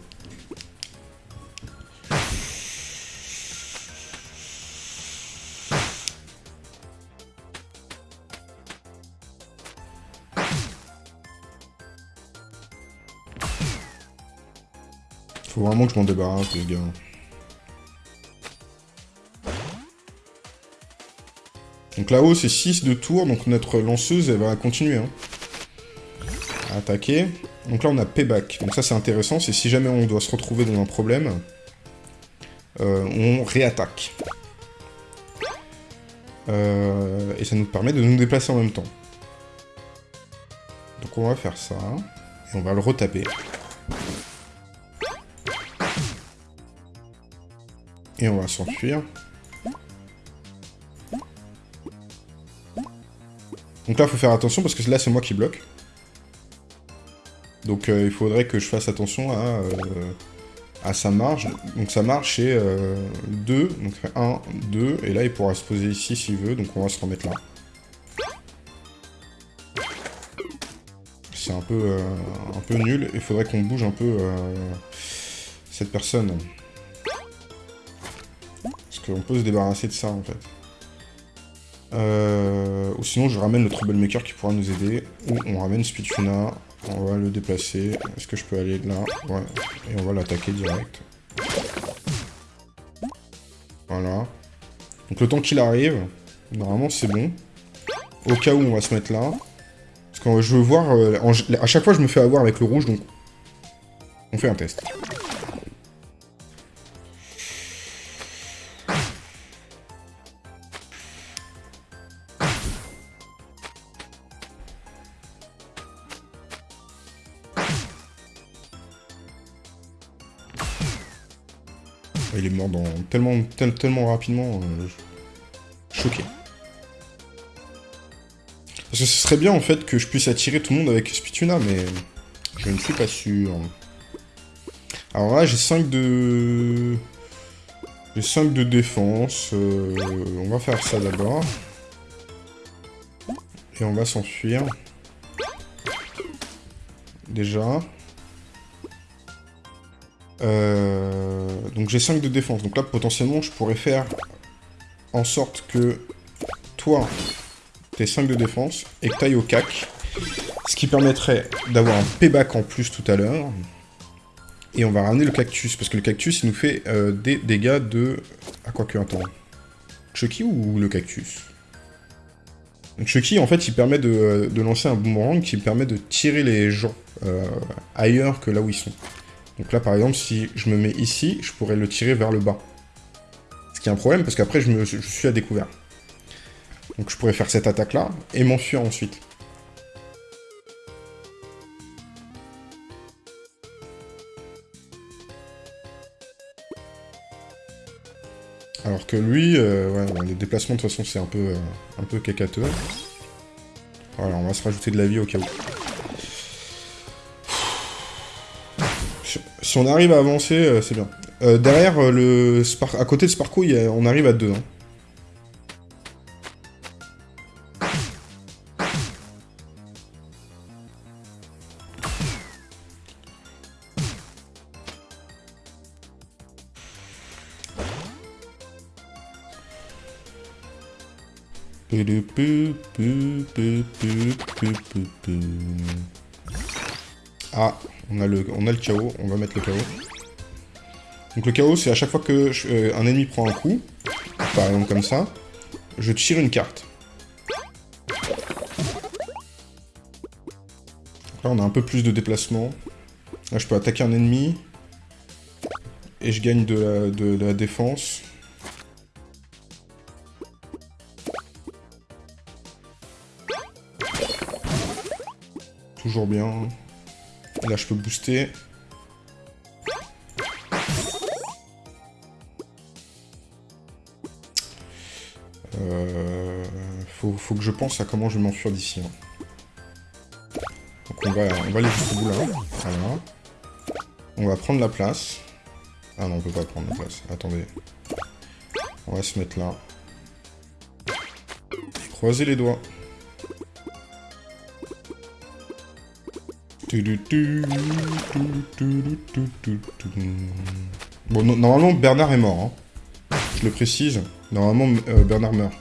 Faut vraiment que je m'en débarrasse, les gars. Donc là-haut, c'est 6 de tour, donc notre lanceuse, elle va continuer. Hein. À attaquer. Donc là, on a payback. Donc ça, c'est intéressant, c'est si jamais on doit se retrouver dans un problème, euh, on réattaque. Euh, et ça nous permet de nous déplacer en même temps. Donc on va faire ça. Et on va le retaper. Et on va s'enfuir. Là, faut faire attention parce que là, c'est moi qui bloque. Donc euh, il faudrait que je fasse attention à, euh, à sa marge. Donc sa marge, c'est 2. Euh, donc 1, 2. Et là, il pourra se poser ici s'il veut. Donc on va se remettre là. C'est un peu, un peu nul. Il faudrait qu'on bouge un peu cette personne. Parce qu'on peut se débarrasser de ça, en fait. Euh, ou sinon, je ramène le Troublemaker qui pourra nous aider. Ou on ramène Spituna. On va le déplacer. Est-ce que je peux aller là Ouais. Et on va l'attaquer direct. Voilà. Donc le temps qu'il arrive, normalement c'est bon. Au cas où on va se mettre là. Parce que je veux voir... Euh, à chaque fois je me fais avoir avec le rouge, donc... On fait un test. Tellement, tellement rapidement. Euh, choqué. Parce que ce serait bien en fait que je puisse attirer tout le monde avec Spituna, mais je ne suis pas sûr. Alors là, j'ai 5 de... J'ai 5 de défense. Euh, on va faire ça d'abord. Et on va s'enfuir. Déjà. Euh, donc j'ai 5 de défense. Donc là, potentiellement, je pourrais faire en sorte que toi, t'aies 5 de défense et que t'ailles au cac. Ce qui permettrait d'avoir un payback en plus tout à l'heure. Et on va ramener le cactus, parce que le cactus, il nous fait euh, des dégâts de... Ah, quoi que, attends. Chucky ou le cactus? Chucky, en fait, il permet de, lancer un boomerang qui permet de tirer les gens euh, ailleurs que là où ils sont. Donc là, par exemple, si je me mets ici, je pourrais le tirer vers le bas. Ce qui est un problème, parce qu'après, je, suis à découvert. Donc je pourrais faire cette attaque-là, et m'enfuir ensuite. Alors que lui, euh, les déplacements de toute façon c'est un peu, euh, un peu cacateux. Voilà, on va se rajouter de la vie au cas où. Si on arrive à avancer, euh, c'est bien. Euh, derrière, euh, le Spar à côté de Sparko, on arrive à deux. hein. Ah, on a le, on chaos, on va mettre le chaos. Donc le chaos, c'est à chaque fois que euh, un ennemi prend un coup, par exemple comme ça, je tire une carte. Là, on a un peu plus de déplacement. Là, je peux attaquer un ennemi. Et je gagne de la, de- de la défense. Toujours bien. Là, je peux booster. Euh, faut, que je pense à comment je vais m'enfuir d'ici. hein. Donc on va, on va aller jusqu'au bout là. Voilà. On va prendre la place. Ah non, on peut pas prendre la place. Attendez. On va se mettre là. Croiser les doigts. Bon, no- normalement, Bernard est mort. hein. Je le précise. Normalement, euh, Bernard meurt.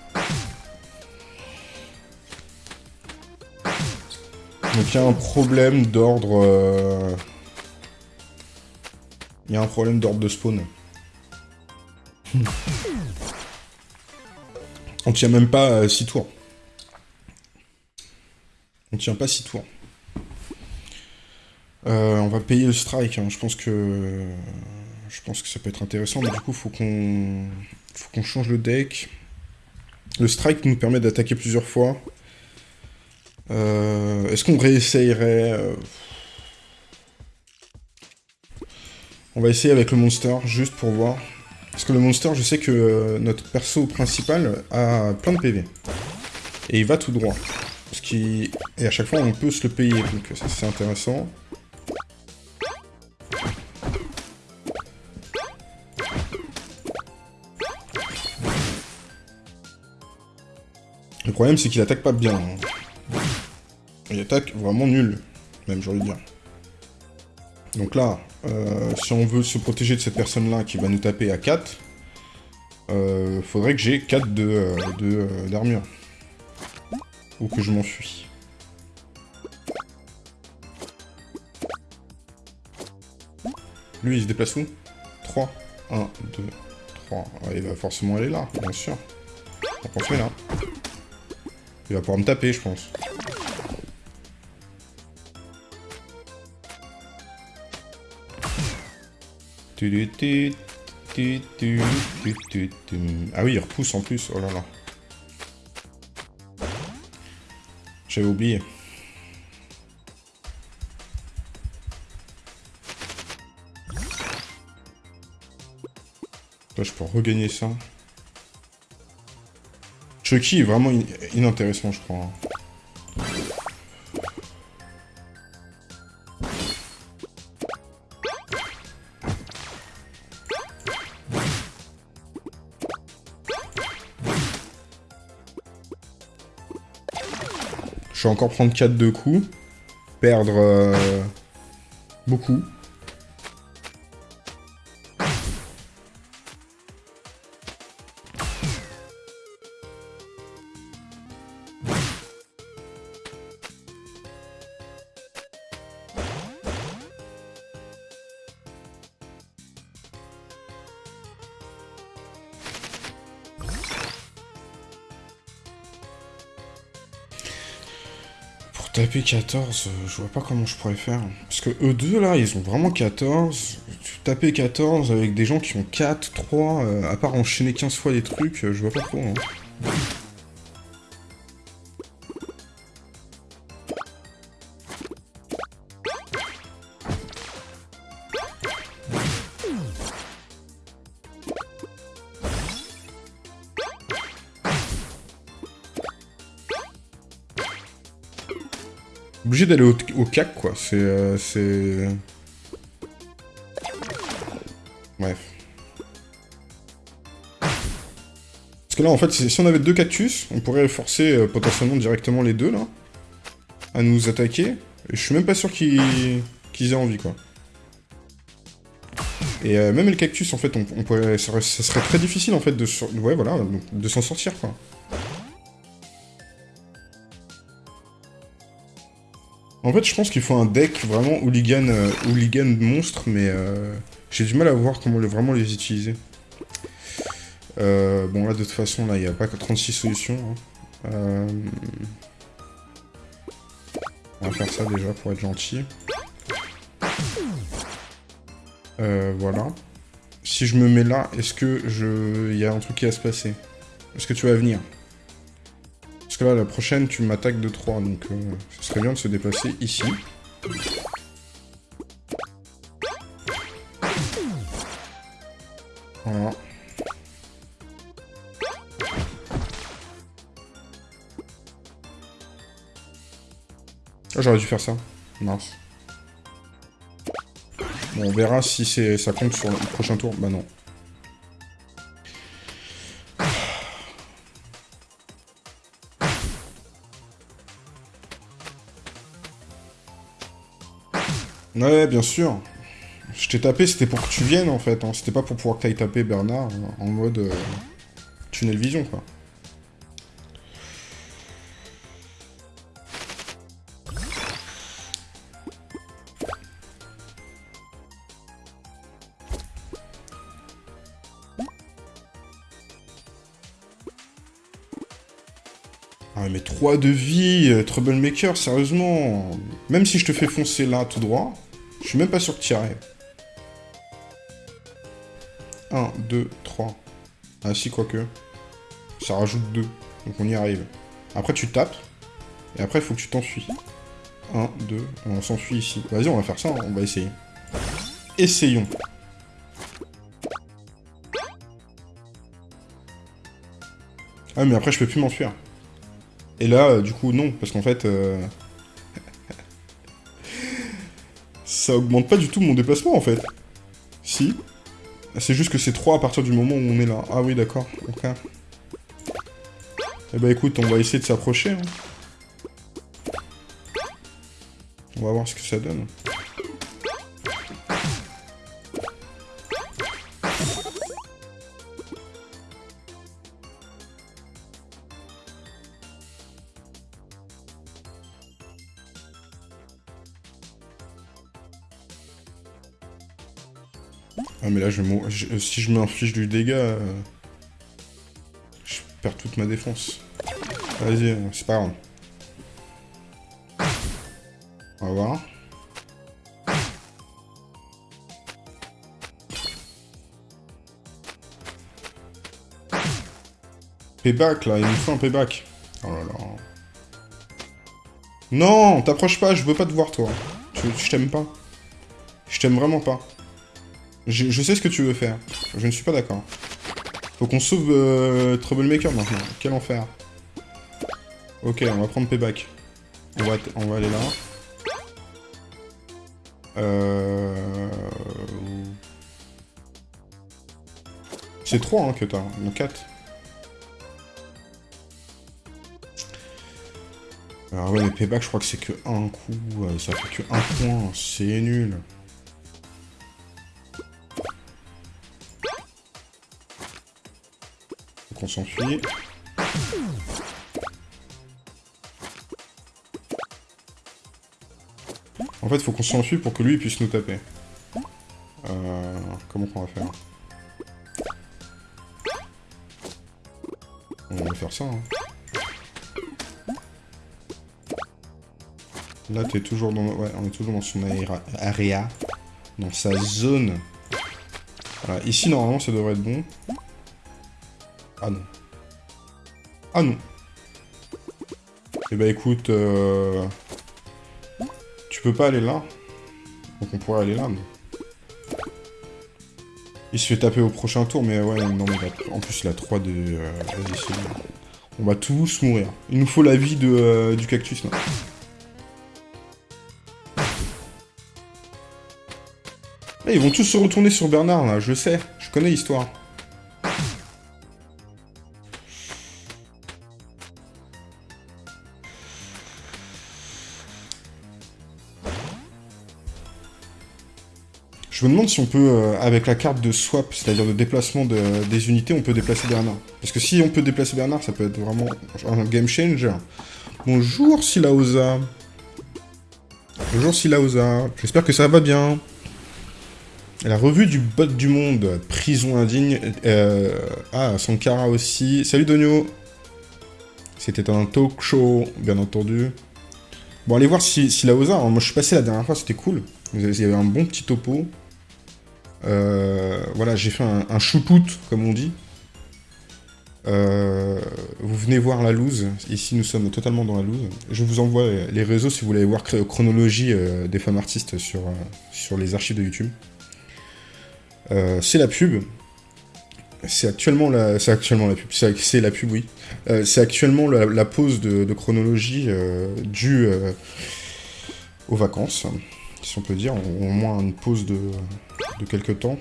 Donc il y a un problème d'ordre... euh, Il y a un problème d'ordre de spawn. On tient même pas 6 tours. On tient pas 6 tours. Euh, on va payer le strike, hein. je pense que... Je pense que ça peut être intéressant, mais du coup, faut qu'on... Faut qu'on change le deck. Le strike nous permet d'attaquer plusieurs fois. Euh, Est-ce qu'on réessayerait... euh, On va essayer avec le monster, juste pour voir. Parce que le monster, je sais que notre perso principal a plein de PV. Et il va tout droit. Ce qui... Et à chaque fois, on peut se le payer, donc ça c'est intéressant. Le problème, c'est qu'il attaque pas bien. hein. Il attaque vraiment nul, même, de dire. Donc là, euh, si on veut se protéger de cette personne-là qui va nous taper à 4, euh, faudrait que j'ai 4 de, euh, euh, d'armure. Ou que je m'enfuis. Lui, il se déplace où? 3. 1, 2, 3. il va forcément aller là, bien sûr. On met là? Il va pouvoir me taper, je pense. Ah oui, il repousse en plus, oh là là. J'avais oublié. Je peux regagner ça. Chucky est vraiment in- inintéressant, je crois. Je vais encore prendre 4 de coups. Perdre euh, beaucoup. 14, euh, je vois pas comment je pourrais faire. Parce que eux deux là, ils ont vraiment 14. Tu taper 14 avec des gens qui ont 4, 3, euh, à part enchaîner 15 fois des trucs, euh, je vois pas trop. hein. d'aller au, cac, quoi. C'est... Euh. Bref. Parce que là, en fait, si on avait deux cactus, on pourrait forcer euh, potentiellement directement les deux, là, à nous attaquer. Et je suis même pas sûr qu'ils aient envie, quoi. Et euh, même le cactus, en fait, on, pourrait, ça, serait très difficile, en fait, de, ouais, voilà, de s'en sortir, quoi. En fait, je pense qu'il faut un deck vraiment hooligan, euh, hooligan monstre, mais euh, j'ai du mal à voir comment vraiment les utiliser. Euh, bon, là, de toute façon, là, il n'y a pas que 36 solutions. Hein. On va faire ça déjà pour être gentil. voilà. Si je me mets là, est-ce que je... Il y a un truc qui va se passer? Est-ce que tu vas venir? Que là, la prochaine, tu m'attaques de 3, donc euh, ce serait bien de se déplacer ici. Voilà. Ah, j'aurais dû faire ça. Mince. Bon, on verra si ça compte sur le prochain tour. Bah non. Ouais, bien sûr. Je t'ai tapé, c'était pour que tu viennes, en fait. Hein. C'était pas pour pouvoir que t'ailles taper Bernard en mode euh, tunnel vision, quoi. Ah mais 3 de vie, euh, Troublemaker, sérieusement. Même si je te fais foncer là tout droit, je suis même pas sûr que tu arrives. 1, 2, 3. Ah si, quoique. Ça rajoute 2. Donc on y arrive. Après, tu tapes. Et après, il faut que tu t'enfuis. 1, 2. On s'enfuit ici. Vas-y, on va faire ça. Hein. On va essayer. Essayons. Ah, mais après, je peux plus m'enfuir. Et là, euh, du coup, non. Parce qu'en fait... Euh, ça augmente pas du tout mon déplacement, en fait. Si. C'est juste que c'est 3 à partir du moment où on est là. Ah oui, d'accord. Ok. Eh bah écoute, on va essayer de s'approcher. Hein. On va voir ce que ça donne. Ah mais là, je, je si je m'inflige du dégât, euh, je perds toute ma défense. Vas-y, c'est pas grave. On va voir. Payback, là, il me faut un payback. Oh là là. Non, t'approches pas, je veux pas te voir, toi. je t'aime pas. Je t'aime vraiment pas. Je, sais ce que tu veux faire. Je ne suis pas d'accord. Faut qu'on sauve euh, Troublemaker maintenant. Quel enfer. Ok, on va prendre Payback. On va, on va aller là. Euh... C'est 3 hein, que t'as, non 4. Alors ouais, mais Payback, je crois que c'est que un coup. Ça fait que un point. C'est nul. S'enfuit. En fait, faut qu'on s'enfuit pour que lui puisse nous taper. Euh, comment on va faire On va faire ça. Hein. Là, es toujours dans... Ouais, on est toujours dans son area. Dans sa zone. Voilà. Ici, normalement, ça devrait être bon. Ah non. Ah non. Eh bah écoute, euh... tu peux pas aller là. Donc on pourrait aller là, mais... Il se fait taper au prochain tour, mais ouais, non, mais en plus il a 3 de... Euh, on va tous mourir. Il nous faut la vie de, euh, du cactus, là. Eh, ils vont tous se retourner sur Bernard, là, je sais. Je connais l'histoire. Je me demande si on peut, euh, avec la carte de swap, c'est-à-dire de déplacement des unités, on peut déplacer Bernard. Parce que si on peut déplacer Bernard, ça peut être vraiment un game changer. Bonjour Silaosa. Bonjour Silaosa. J'espère que ça va bien. La revue du bot du monde, prison indigne. Euh, ah, Sankara aussi. Salut Donio. C'était un talk show, bien entendu. Bon, allez voir si, si Moi, je suis passé la dernière fois, c'était cool. Il y avait un bon petit topo. Euh, voilà, j'ai fait un, un comme on dit. Euh, vous venez voir la loose. Ici, nous sommes totalement dans la loose. Je vous envoie les réseaux si vous voulez voir chronologie euh, des femmes artistes sur, les archives de YouTube. c'est la pub. C'est actuellement la, c'est actuellement la pub. C'est la pub, oui. c'est actuellement la, pause de, chronologie due aux vacances si on peut dire, au moins une pause de, de quelques temps.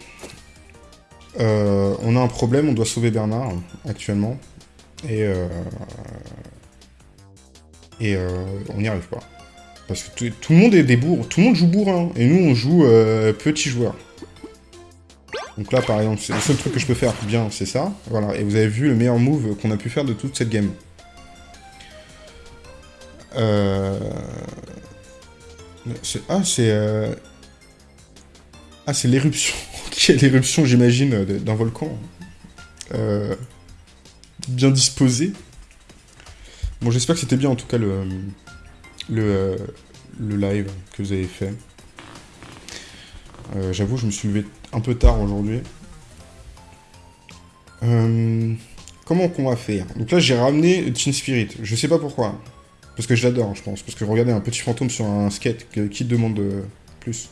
Euh, on a un problème, on doit sauver Bernard, actuellement. Et, euh, et euh, on n'y arrive pas. Parce que tout le monde est des bourres, tout le monde joue bourrin, et nous on joue petit joueur. Donc là par exemple, le seul truc que je peux faire bien, c'est ça. Voilà, et vous avez vu le meilleur move qu'on a pu faire de toute cette game. Euh... Ah, c'est... Euh, ah, c'est l'éruption. L'éruption, j'imagine, euh, d'un volcan. Euh, bien disposé. Bon, j'espère que c'était bien, en tout cas, le, le, le live que vous avez fait. J'avoue, je me suis levé un peu tard aujourd'hui. comment qu'on va faire? Donc là, j'ai ramené Teen Spirit. Je sais pas pourquoi. Parce que je l'adore, je pense. Parce que regardez, un petit fantôme sur un skate, qui demande plus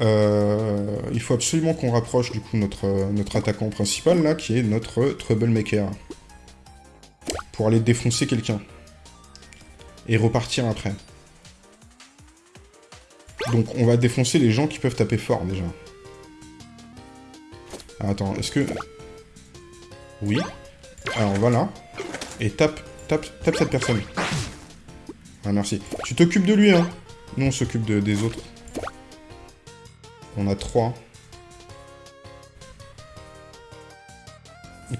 euh, Il faut absolument qu'on rapproche, du coup, notre, notre attaquant principal, là, qui est notre Troublemaker. Pour aller défoncer quelqu'un. Et repartir après. Donc, on va défoncer les gens qui peuvent taper fort, déjà. attends, est-ce que... Oui. Alors, voilà. Et tape Tape, cette personne. Ah, merci. Tu t'occupes de lui, hein Nous, on s'occupe des autres. On a trois.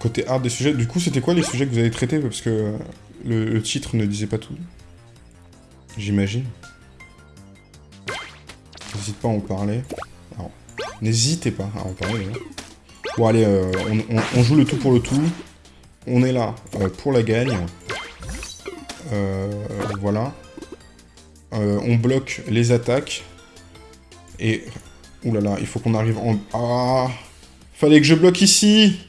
Côté art des sujets, du coup, c'était quoi les sujets que vous avez traités? Parce que le, titre ne disait pas tout. J'imagine. N'hésite pas à en parler. N'hésitez pas à en parler. Hein. Bon, allez, euh, on, joue le tout pour le tout. On est là euh, pour la gagne. Euh, voilà. Euh, on bloque les attaques. Et... Là, il faut qu'on arrive en... Ah Fallait que je bloque ici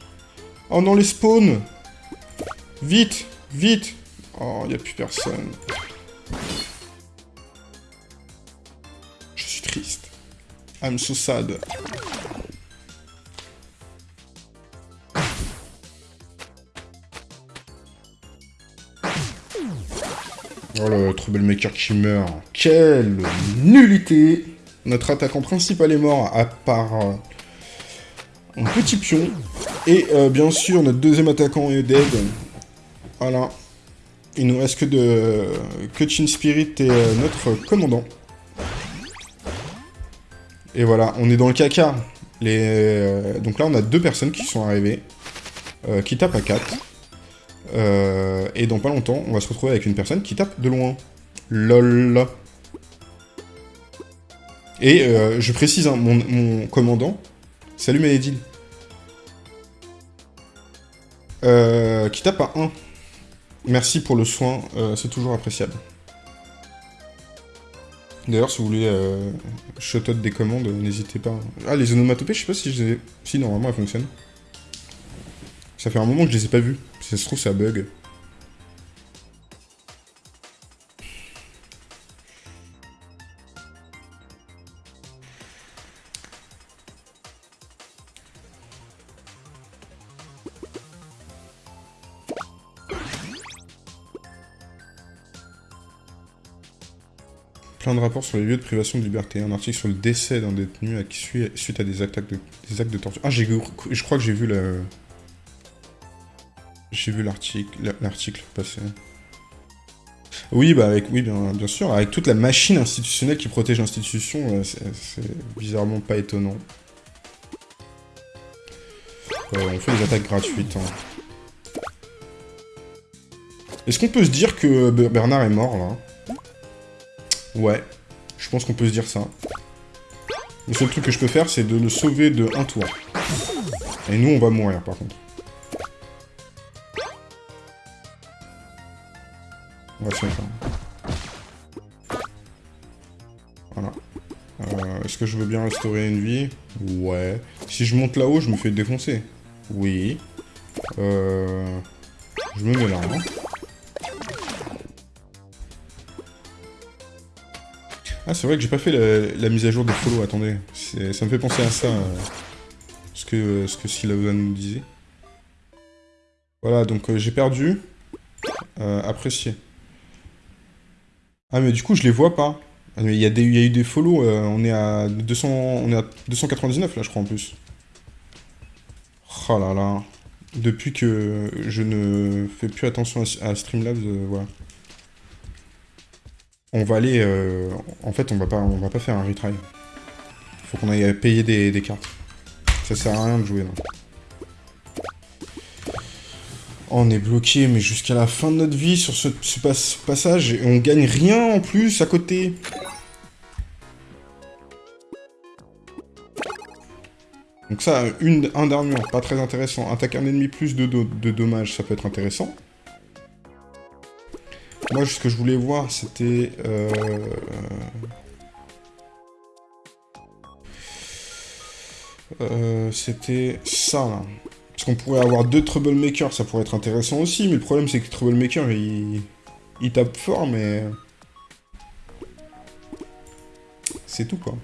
Oh non, les spawns Vite Vite Oh, il a plus personne. Je suis triste. I'm so sad. Oh le troublemaker qui meurt. Quelle nullité Notre attaquant principal est mort, à part euh, un petit pion. Et euh, bien sûr, notre deuxième attaquant est dead. Voilà. Il nous reste que de que Spirit et euh, notre commandant. Et voilà, on est dans le caca. Donc là, on a deux personnes qui sont arrivées, qui tapent à 4. Euh, et dans pas longtemps, on va se retrouver avec une personne qui tape de loin. LOL. Et euh, je précise, hein, mon, commandant, salut Maëdil, euh, qui tape à 1. Merci pour le soin, c'est toujours appréciable. D'ailleurs, si vous voulez euh, shot des commandes, n'hésitez pas. Ah, les onomatopées, je sais pas si je les ai... Si, normalement, elles fonctionnent. Ça fait un moment que je les ai pas vus. Si ça se trouve, ça bug. Plein de rapports sur les lieux de privation de liberté. Un article sur le décès d'un détenu suite à des, des actes de torture. Ah, je crois que j'ai vu la... J'ai vu l'article passer. Oui, bah avec, oui bien, bien sûr, avec toute la machine institutionnelle qui protège l'institution, euh, c'est bizarrement pas étonnant. Euh, on fait des attaques gratuites. Hein. Est-ce qu'on peut se dire que Bernard est mort, là? Ouais, je pense qu'on peut se dire ça. Le seul truc que je peux faire, c'est de le sauver de un tour. Et nous, on va mourir, par contre. On va Voilà. Euh, est-ce que je veux bien restaurer une vie? Ouais. Si je monte là-haut, je me fais défoncer. Oui. Euh... Je me mets là. Hein. Ah, c'est vrai que j'ai pas fait la, mise à jour des follow, attendez. Ça me fait penser à ça, euh, ce que, ce que nous disait. Voilà, donc euh, j'ai perdu. Euh, apprécié. Ah, mais du coup, je les vois pas. Ah, il y, a eu des follow, on, est à 200, on est à 299 là, je crois, en plus. Oh là là. Depuis que je ne fais plus attention à, Streamlabs, voilà on va aller... Euh, en fait, on va pas, on va pas faire un retry. Faut qu'on aille payer des, cartes. Ça sert à rien de jouer, là. On est bloqué, mais jusqu'à la fin de notre vie sur ce, passage, et on gagne rien en plus à côté. Donc ça, une, un d'armure, pas très intéressant. Attaquer un ennemi plus de, dommages, ça peut être intéressant. Moi, ce que je voulais voir, c'était... Euh, euh, c'était ça, là. Parce qu'on pourrait avoir deux Troublemakers, ça pourrait être intéressant aussi, mais le problème, c'est que Troublemaker, il... il tape fort, mais... C'est tout, quoi.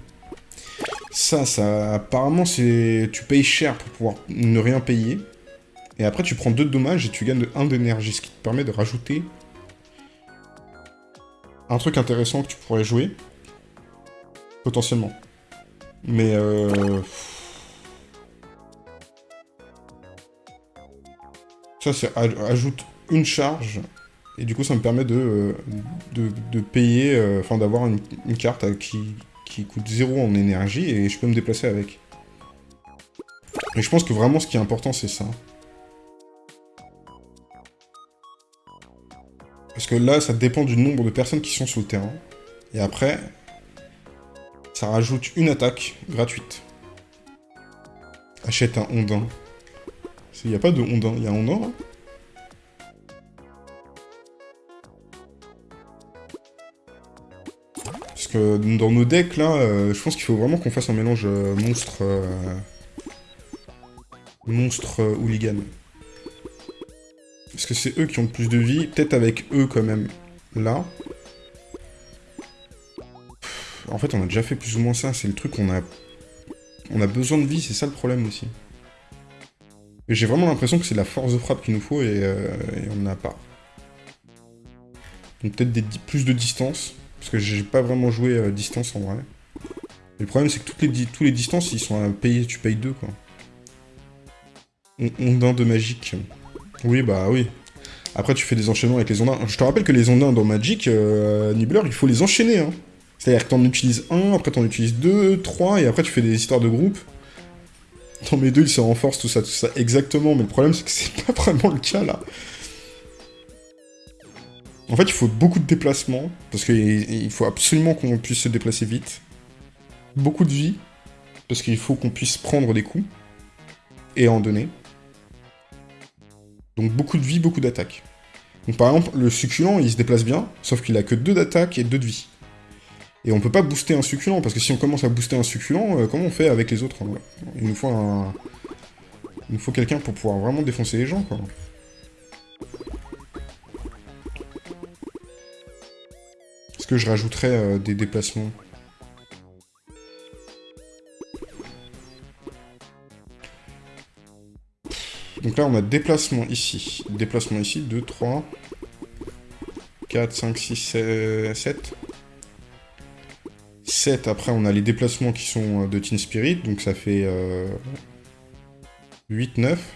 Ça, ça... Apparemment, c'est... Tu payes cher pour pouvoir ne rien payer. Et après, tu prends deux dommages et tu gagnes un d'énergie, ce qui te permet de rajouter un truc intéressant que tu pourrais jouer. Potentiellement. Mais euh... Ça, ajoute une charge. Et du coup, ça me permet de, euh, payer, euh, enfin d'avoir une, carte qui, coûte 0 en énergie et je peux me déplacer avec. Et je pense que vraiment ce qui est important, c'est ça. Parce que là, ça dépend du nombre de personnes qui sont sur le terrain. Et après, ça rajoute une attaque gratuite. Achète un ondin. Il n'y a pas de ondin, il y a un ondin là Parce que dans nos decks là, euh, je pense qu'il faut vraiment qu'on fasse un mélange euh, monstre... Euh, monstre hooligan. Parce que c'est eux qui ont le plus de vie. Peut-être avec eux quand même. Là. En fait, on a déjà fait plus ou moins ça. C'est le truc qu'on a... On a besoin de vie, c'est ça le problème aussi. J'ai vraiment l'impression que c'est la force de frappe qu'il nous faut et, euh, on n'en a pas. Donc peut-être plus de distance. Parce que j'ai pas vraiment joué euh, distance en vrai. Le problème c'est que toutes les, tous les distances, ils sont à payer, tu payes deux quoi. Ondin de magique. Oui, bah oui. Après, tu fais des enchaînements avec les ondins. Je te rappelle que les ondins dans Magic, euh, Nibbler, il faut les enchaîner. Hein. C'est-à-dire que t'en utilises un, après t'en utilises deux, trois, et après tu fais des histoires de groupe. Dans mes deux, ils se renforcent, tout ça, tout ça. Exactement, mais le problème, c'est que c'est pas vraiment le cas, là. En fait, il faut beaucoup de déplacements, parce qu'il faut absolument qu'on puisse se déplacer vite. Beaucoup de vie, parce qu'il faut qu'on puisse prendre des coups, et en donner. Donc beaucoup de vie, beaucoup d'attaques. Donc par exemple, le succulent, il se déplace bien, sauf qu'il a que 2 d'attaque et 2 de vie. Et on peut pas booster un succulent, parce que si on commence à booster un succulent, euh, comment on fait avec les autres Il nous faut un... Il nous faut quelqu'un pour pouvoir vraiment défoncer les gens, quoi. Est-ce que je rajouterais euh, des déplacements? Donc là, on a déplacement ici. Déplacement ici, 2, 3, 4, 5, 6, 7. 7, après on a les déplacements qui sont euh, de Teen Spirit, donc ça fait 8, euh, 9.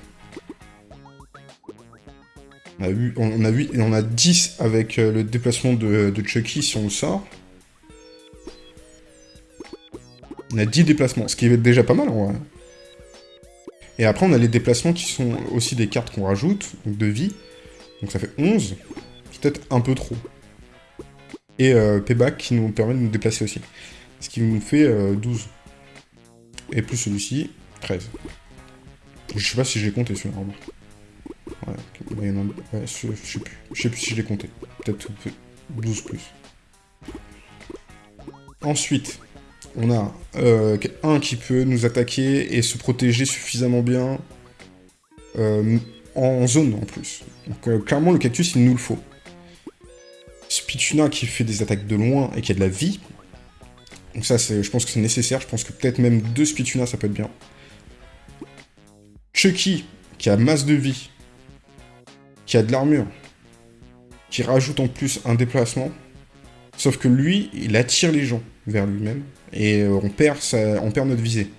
On a, eu, on, a, 8, et on a 10 avec euh, le déplacement de, de Chucky si on le sort. On a 10 déplacements, ce qui est déjà pas mal en vrai. Et après, on a les déplacements qui sont aussi des cartes qu'on rajoute, donc de vie. Donc ça fait 11. Peut-être un peu trop. Et euh, payback qui nous permet de nous déplacer aussi. Ce qui nous fait 12. Euh, Et plus celui-ci, 13. Je sais pas si j'ai compté celui-là, Ouais, il y en a... je, sais plus. Je sais plus si je l'ai compté. Peut-être 12 plus. Ensuite, on a euh, un qui peut nous attaquer et se protéger suffisamment bien en zone en plus. Donc clairement le cactus il nous le faut. Spituna qui fait des attaques de loin et qui a de la vie. Donc ça je pense que c'est nécessaire, je pense que peut-être même deux Spituna ça peut être bien. Chucky qui a masse de vie, qui a de l'armure, qui rajoute en plus un déplacement. Sauf que lui, il attire les gens vers lui-même et euh, on perd, on perd notre visée.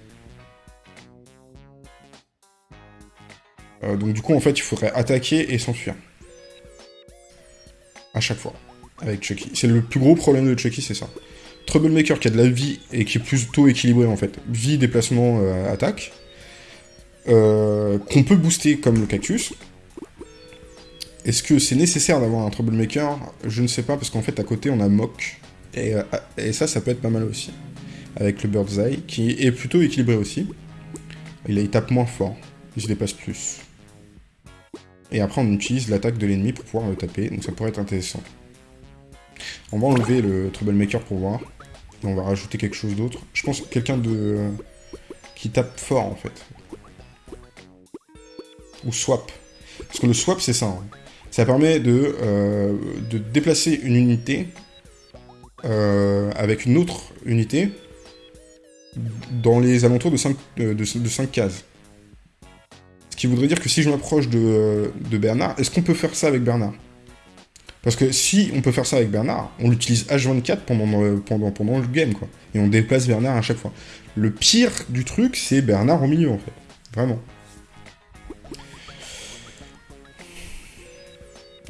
Euh, donc du coup, en fait, il faudrait attaquer et s'enfuir. À chaque fois, avec Chucky. C'est le plus gros problème de Chucky, c'est ça. Troublemaker qui a de la vie et qui est plutôt équilibré en fait. Vie, déplacement, euh, attaque. Qu'on peut booster comme le cactus. Est-ce que c'est nécessaire d'avoir un Troublemaker? Je ne sais pas, parce qu'en fait, à côté, on a Mock. Et, et, ça, ça peut être pas mal aussi avec le Bird's Eye, qui est plutôt équilibré aussi. Il, il tape moins fort, il se dépasse plus. Et après, on utilise l'attaque de l'ennemi pour pouvoir le taper, donc ça pourrait être intéressant. On va enlever le Troublemaker pour voir. On va rajouter quelque chose d'autre. Je pense quelqu'un de... qui tape fort, en fait. Ou swap. Parce que le swap, c'est ça. Hein. Ça permet de, euh, de déplacer une unité euh, avec une autre unité dans les alentours de 5, euh, de, 5 cases. Ce qui voudrait dire que si je m'approche de, Bernard, est-ce qu'on peut faire ça avec Bernard? Parce que si on peut faire ça avec Bernard, on l'utilise H24 pendant, euh, pendant, pendant le game, quoi. Et on déplace Bernard à chaque fois. Le pire du truc, c'est Bernard au milieu, en fait. Vraiment.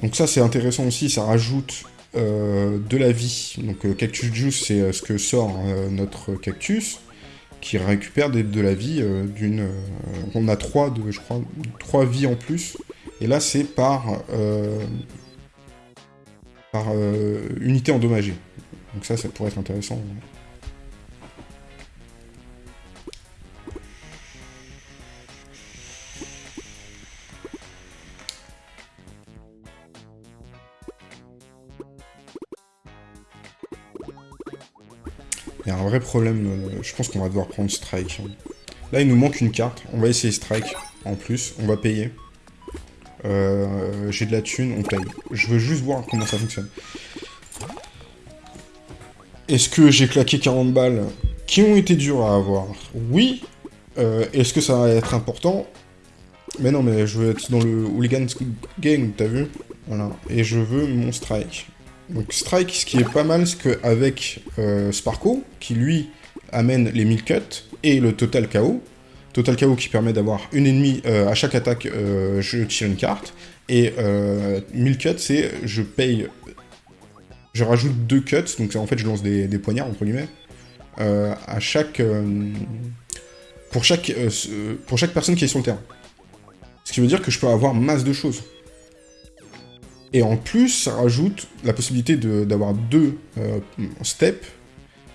Donc ça, c'est intéressant aussi, ça rajoute euh, de la vie. Donc Cactus Juice, c'est ce que sort notre cactus qui récupère de la vie euh, d'une... Euh, on a trois, de, je crois, trois vies en plus. Et là, c'est par, euh, par unité endommagée. Donc ça, ça pourrait être intéressant. Il y a un vrai problème, euh, je pense qu'on va devoir prendre Strike. Là, il nous manque une carte. On va essayer Strike en plus. On va payer. Euh, j'ai de la thune, on paye. Je veux juste voir comment ça fonctionne. Est-ce que j'ai claqué 40 balles qui ont été dures à avoir? Oui. Euh, est-ce que ça va être important? Mais non, mais je veux être dans le Hooligan Gang, t'as vu? Voilà. Et je veux mon strike. Donc Strike, ce qui est pas mal, c'est qu'avec euh, Sparko, qui lui amène les 1000 cuts et le Total KO, Total KO qui permet d'avoir une ennemie, euh, à chaque attaque, euh, je tire une carte, et 1000 cuts, c'est je paye, je rajoute deux cuts, donc en fait je lance des, poignards, entre guillemets, à chaque, pour, chaque, pour chaque personne qui est sur le terrain. Ce qui veut dire que je peux avoir masse de choses. Et en plus, ça rajoute la possibilité d'avoir deux euh, steps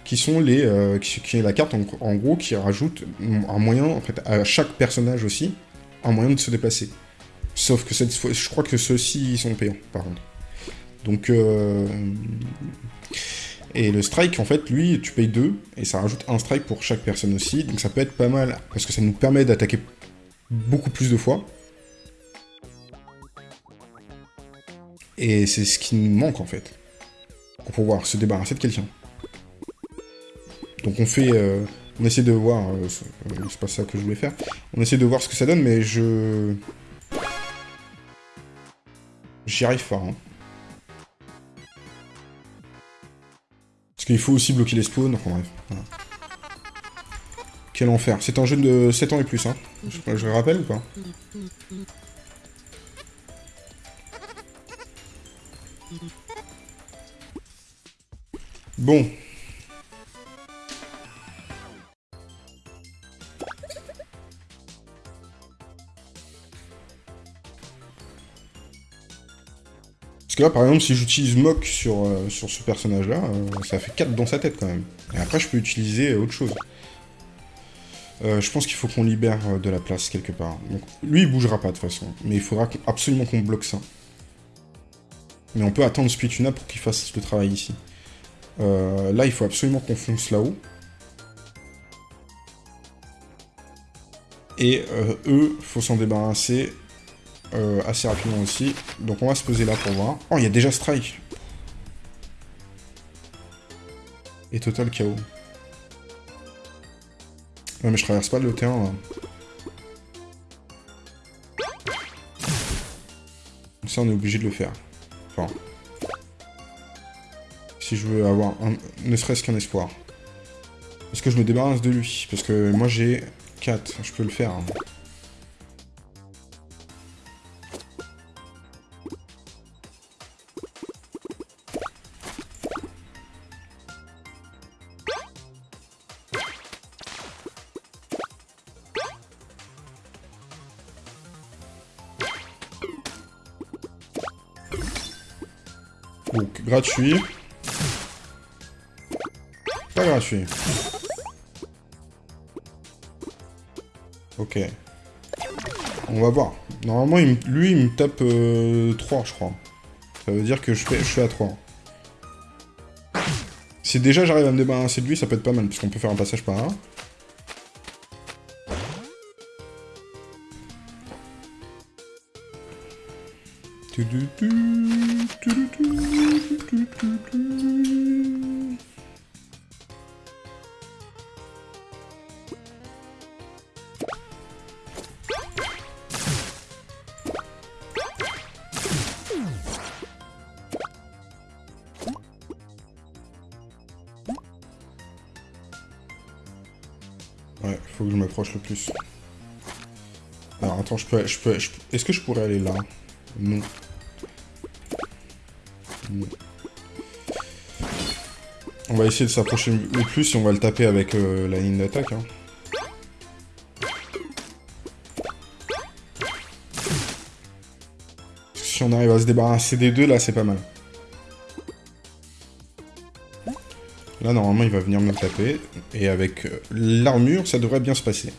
qui sont les euh, qui, est la carte en, gros qui rajoute un moyen en à chaque personnage aussi un moyen de se déplacer. Sauf que cette fois, je crois que ceux-ci sont payants par contre. Donc euh, et le strike en fait lui tu payes deux et ça rajoute un strike pour chaque personne aussi donc ça peut être pas mal parce que ça nous permet d'attaquer beaucoup plus de fois Et c'est ce qui nous manque, en fait. Pour pouvoir se débarrasser de quelqu'un. Donc on fait... Euh, on essaie de voir... Euh, euh, c'est pas ça que je voulais faire. On essaie de voir ce que ça donne, mais je... J'y arrive pas, hein. Parce qu'il faut aussi bloquer les spawns, enfin bref. Quel enfer. C'est un jeu de 7 ans et plus, hein. Je, je le rappelle ou pas? Bon. Que là, par exemple, si j'utilise Mock sur, euh, ce personnage-là, euh, ça fait 4 dans sa tête, quand même. Et après, je peux utiliser autre chose. Euh, je pense qu'il faut qu'on libère de la place quelque part. Donc, lui, il bougera pas, de toute façon. Mais il faudra absolument qu'on bloque ça. Mais on peut attendre Spituna pour qu'il fasse le travail ici. là, il faut absolument qu'on fonce là-haut. Et eux, faut s'en débarrasser euh, assez rapidement aussi. Donc on va se poser là pour voir. Oh, il y a déjà Strike Et Total KO. Ouais, mais je traverse pas le terrain, là. Ça, on est obligé de le faire. Enfin... Si je veux avoir un, ne serait-ce qu'un espoir. Est-ce que je me débarrasse de lui Parce que moi, j'ai 4. Je peux le faire. Hein. Gratuit. Pas gratuit. Ok. On va voir. Normalement, lui, il me tape 3, euh, je crois. Ça veut dire que je, fais, je suis à 3. Si déjà j'arrive à me débarrasser de lui, ça peut être pas mal, puisqu'on peut faire un passage par là. Ouais, faut que je m'approche le plus. Alors attends, je peux... Je peux, Est-ce que je pourrais aller là? Non. On va essayer de s'approcher le plus et on va le taper avec euh, la ligne d'attaque. Hein. Si on arrive à se débarrasser des deux, là, c'est pas mal. Là, normalement, il va venir me taper. Et avec euh, l'armure, ça devrait bien se passer.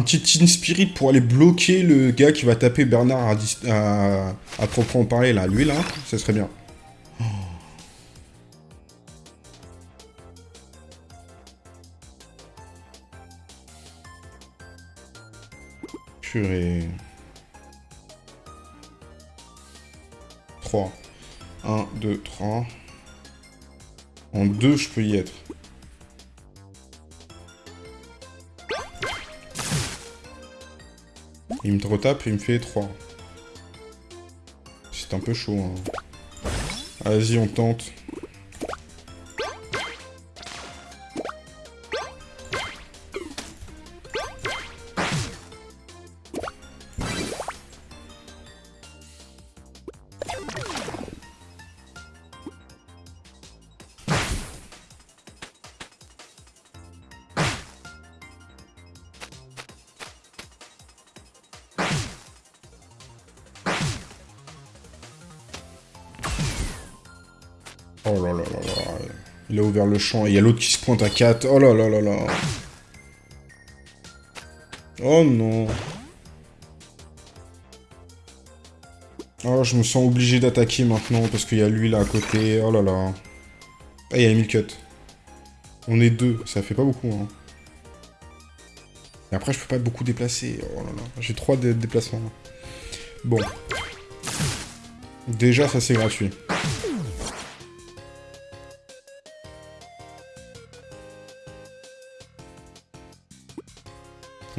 Un petit Team Spirit pour aller bloquer le gars qui va taper Bernard à, à, proprement parler, là. Lui, là, ça serait bien. Oh. Purée. 3. 1, 2, 3. En 2, je peux y être. Il me retape et il me fait 3. C'est un peu chaud. Hein. Vas-y, on tente. Champ il y a l'autre qui se pointe à 4. Oh là là là là. Oh non. Oh, je me sens obligé d'attaquer maintenant parce qu'il y a lui là à côté. Oh là là. Ah, il y a Emile Cut. On est deux, ça fait pas beaucoup. Hein. Et après, je peux pas beaucoup déplacer. Oh là là. J'ai trois déplacements. Bon. Déjà, ça c'est gratuit.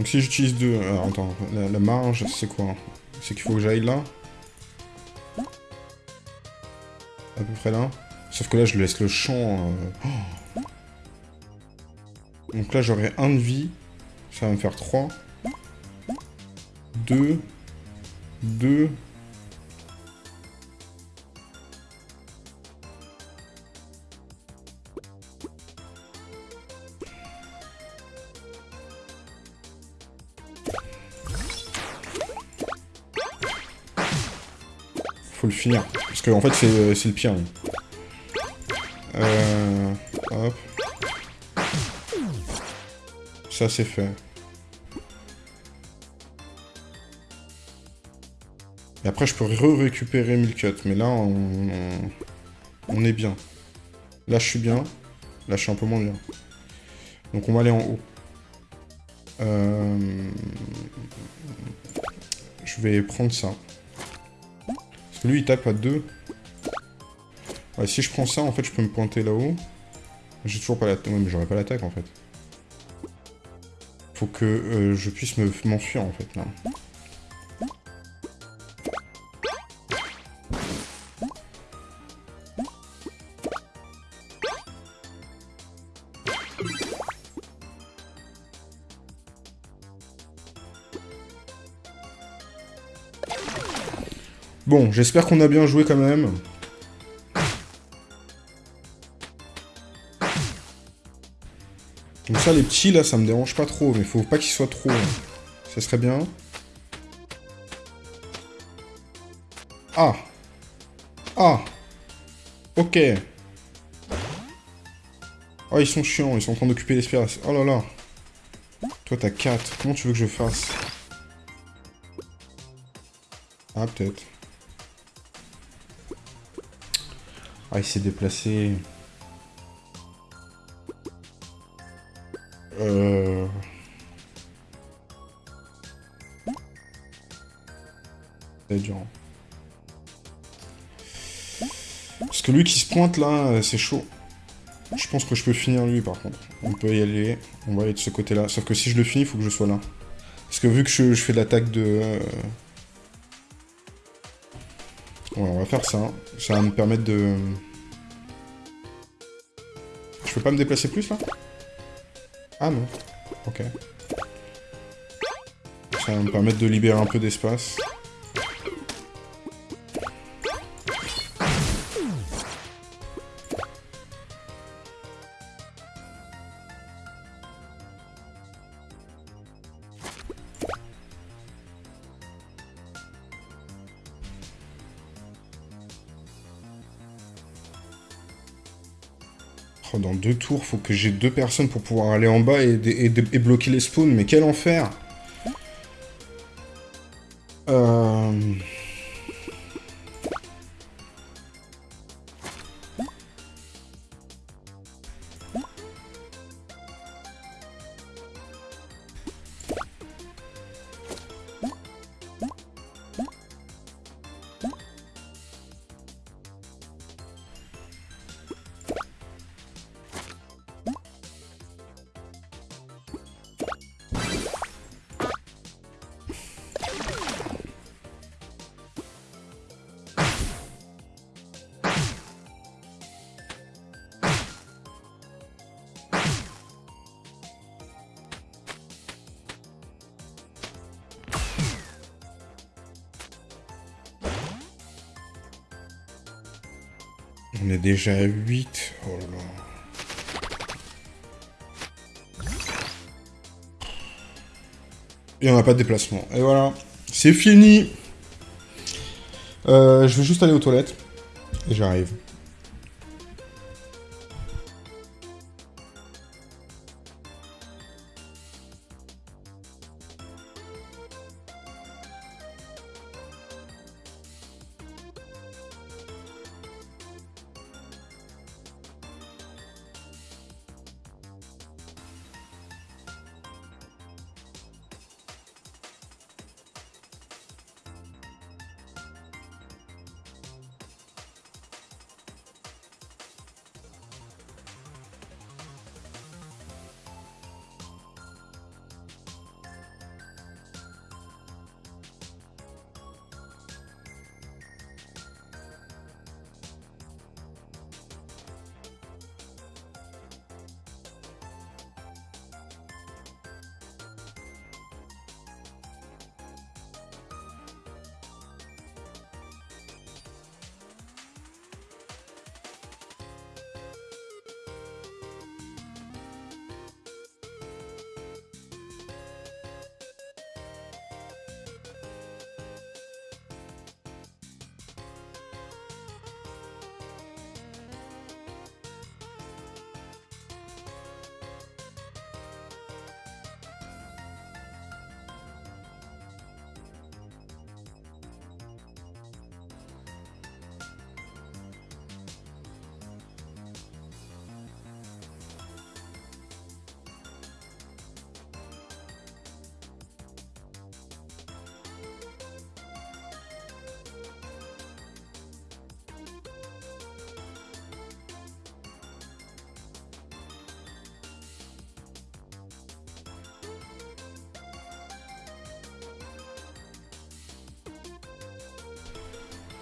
Donc si j'utilise deux... Alors attends, la, marge, c'est quoi? C'est qu'il faut que j'aille là? À peu près là. Sauf que là, je laisse le champ... euh, oh. Donc là, j'aurai un de vie. Ça va me faire 3. 2. 2. Parce que en fait, c'est c'est le pire. Euh, hop. Ça, c'est fait. Et après, je peux re-récupérer Milcut. Mais là, on, on, on est bien. Là, je suis bien. Là, je suis un peu moins bien. Donc, on va aller en haut. Euh, Je vais prendre ça. Lui, il tape à 2. Ouais, si je prends ça, en fait, je peux me pointer là-haut. J'ai toujours pas l'attaque. Ouais, mais j'aurais pas l'attaque, en fait. Faut que euh, je puisse me- m'enfuir, en fait, là. Bon, j'espère qu'on a bien joué quand même. Donc ça, les petits, là, ça me dérange pas trop, mais faut pas qu'ils soient trop. hein. Ça serait bien. Ah Ah Ok. Oh, ils sont chiants, ils sont en train d'occuper l'espace. Oh là là. Toi, t'as 4. Comment tu veux que je fasse? Ah, peut-être. Ah, il s'est déplacé. Euh... C'est dur. hein. Parce que lui qui se pointe là, c'est chaud. Je pense que je peux finir lui par contre. On peut y aller. On va aller de ce côté-là. Sauf que si je le finis, il faut que je sois là. Parce que vu que je, fais l'attaque de... euh, On va faire ça. Ça va me permettre de... Je peux pas me déplacer plus là? Ah non. Ok. Ça va me permettre de libérer un peu d'espace. Faut que j'ai deux personnes pour pouvoir aller en bas et, et- et bloquer les spawns. Mais quel enfer déjà à 8. Oh là. Et on n'a pas de déplacement. Et voilà. C'est fini Euh, Je vais juste aller aux toilettes. Et j'arrive.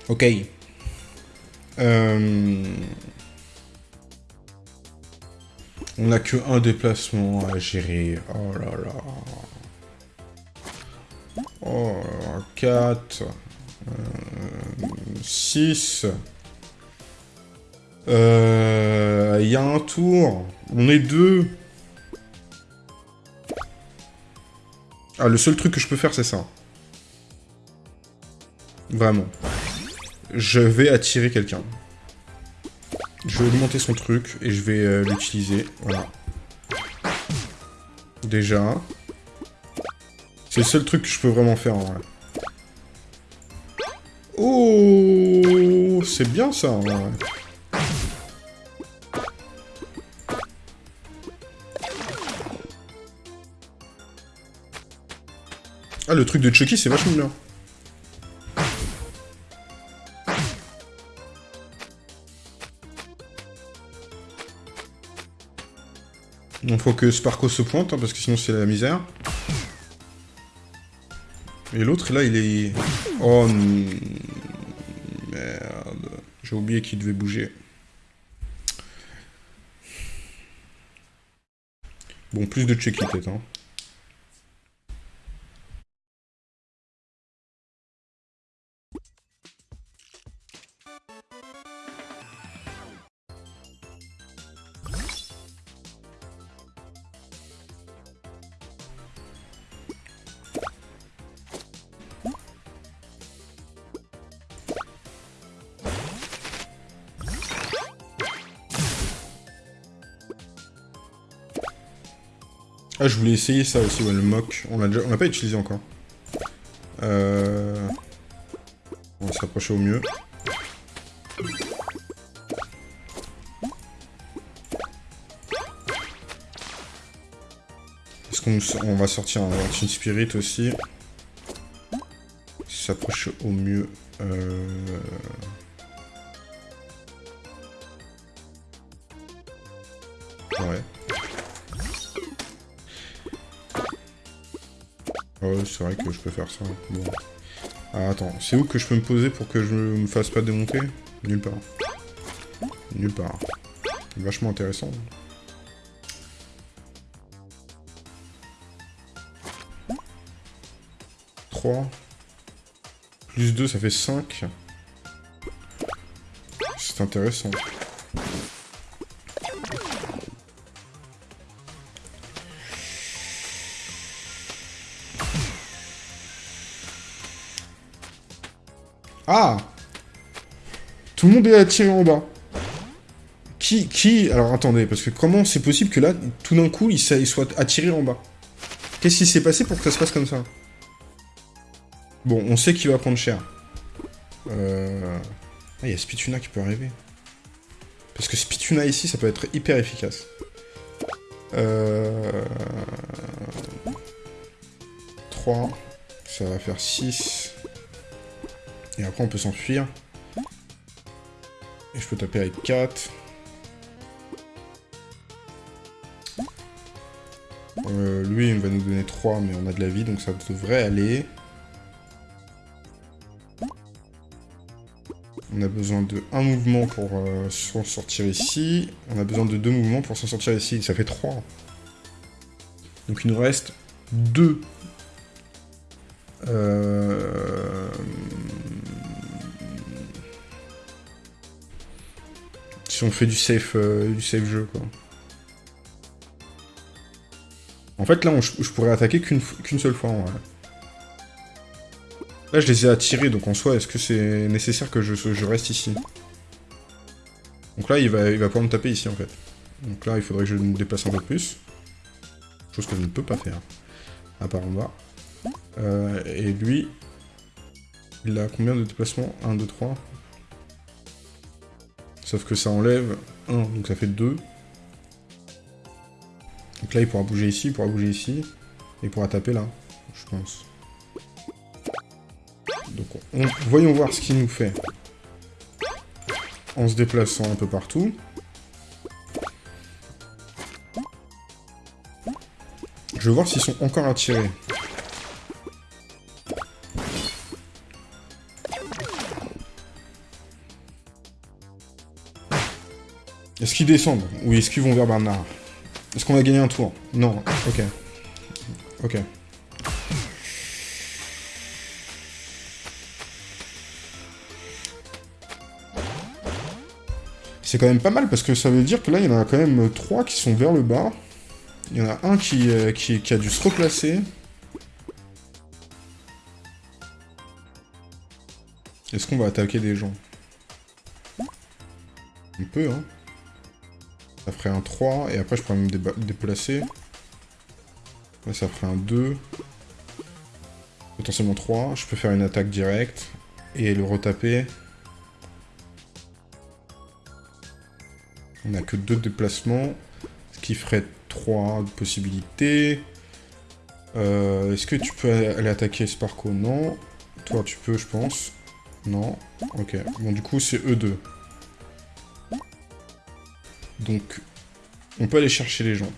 Ok. Euh, On n'a que un déplacement à gérer. Oh là là. Oh, 4. 6. Euh, il y a un tour. On est deux. Ah, le seul truc que je peux faire, c'est ça. Vraiment. Je vais attirer quelqu'un. Je vais augmenter son truc et je vais euh, l'utiliser. Voilà. Déjà. C'est le seul truc que je peux vraiment faire en vrai. Oh C'est bien ça. Ah, le truc de Chucky, c'est vachement bien. Faut que Sparko se pointe, hein, parce que sinon c'est la misère. Et l'autre, là, il est... Oh, merde. J'ai oublié qu'il devait bouger. Bon, plus de check peut-être, hein. Voulais essayer ça aussi, le mock. On l'a déjà... On l'a pas utilisé encore. Euh... On va s'approcher au mieux. Est-ce qu'on on va sortir un Team Spirit aussi? S'approche au mieux. Euh... c'est vrai que je peux faire ça. Bon. Ah, attends, c'est où que je peux me poser pour que je me fasse pas démonter? Nulle part. Nulle part. Vachement intéressant. 3. Plus 2, ça fait 5. C'est intéressant. Ah Tout le monde est attiré en bas. Qui, qui... Alors attendez, parce que comment c'est possible que là, tout d'un coup, il, soit attiré en bas? Qu'est-ce qui s'est passé pour que ça se passe comme ça? Bon, on sait qu'il va prendre cher. Euh... Ah, il y a Spituna qui peut arriver. Parce que Spituna ici, ça peut être hyper efficace. Euh... 3. Ça va faire 6. On peut s'enfuir. Et je peux taper avec 4. Euh, lui, il va nous donner 3, mais on a de la vie, donc ça devrait aller. On a besoin de un mouvement pour euh, s'en sortir ici. On a besoin de deux mouvements pour s'en sortir ici. Ça fait 3. Donc il nous reste 2. Euh... Si on fait du safe, euh, du safe jeu, quoi. En fait, là, je pourrais attaquer qu'une seule fois, en vrai. Là, je les ai attirés, donc en soi, est-ce que c'est nécessaire que je, je, reste ici? Donc là, il va, il va pouvoir me taper ici, en fait. Donc là, il faudrait que je me déplace un peu plus. Chose que je ne peux pas faire. À part en bas. Euh, et lui, il a combien de déplacements? 1, 2, 3 Sauf que ça enlève 1, donc ça fait 2. Donc là, il pourra bouger ici, il pourra bouger ici. Et il pourra taper là, je pense. Donc, voyons voir ce qu'il nous fait. En se déplaçant un peu partout. Je vais voir s'ils sont encore attirés. Descendent Ou est-ce qu'ils vont vers Bernard Est-ce qu'on va gagner un tour? Non, ok. Ok. C'est quand même pas mal, parce que ça veut dire que là, il y en a quand même trois qui sont vers le bas. Il y en a un qui, euh, qui a dû se replacer. Est-ce qu'on va attaquer des gens? On peut, hein. Ça ferait un 3, et après je pourrais me déplacer. Ça ferait un 2. Potentiellement 3. Je peux faire une attaque directe, et le retaper. On n'a que deux déplacements, ce qui ferait 3 possibilités. Euh, est-ce que tu peux aller attaquer Sparko? Non. Toi, tu peux, je pense. Non. Ok. Bon, du coup, c'est E2. Donc, on peut aller chercher les gens.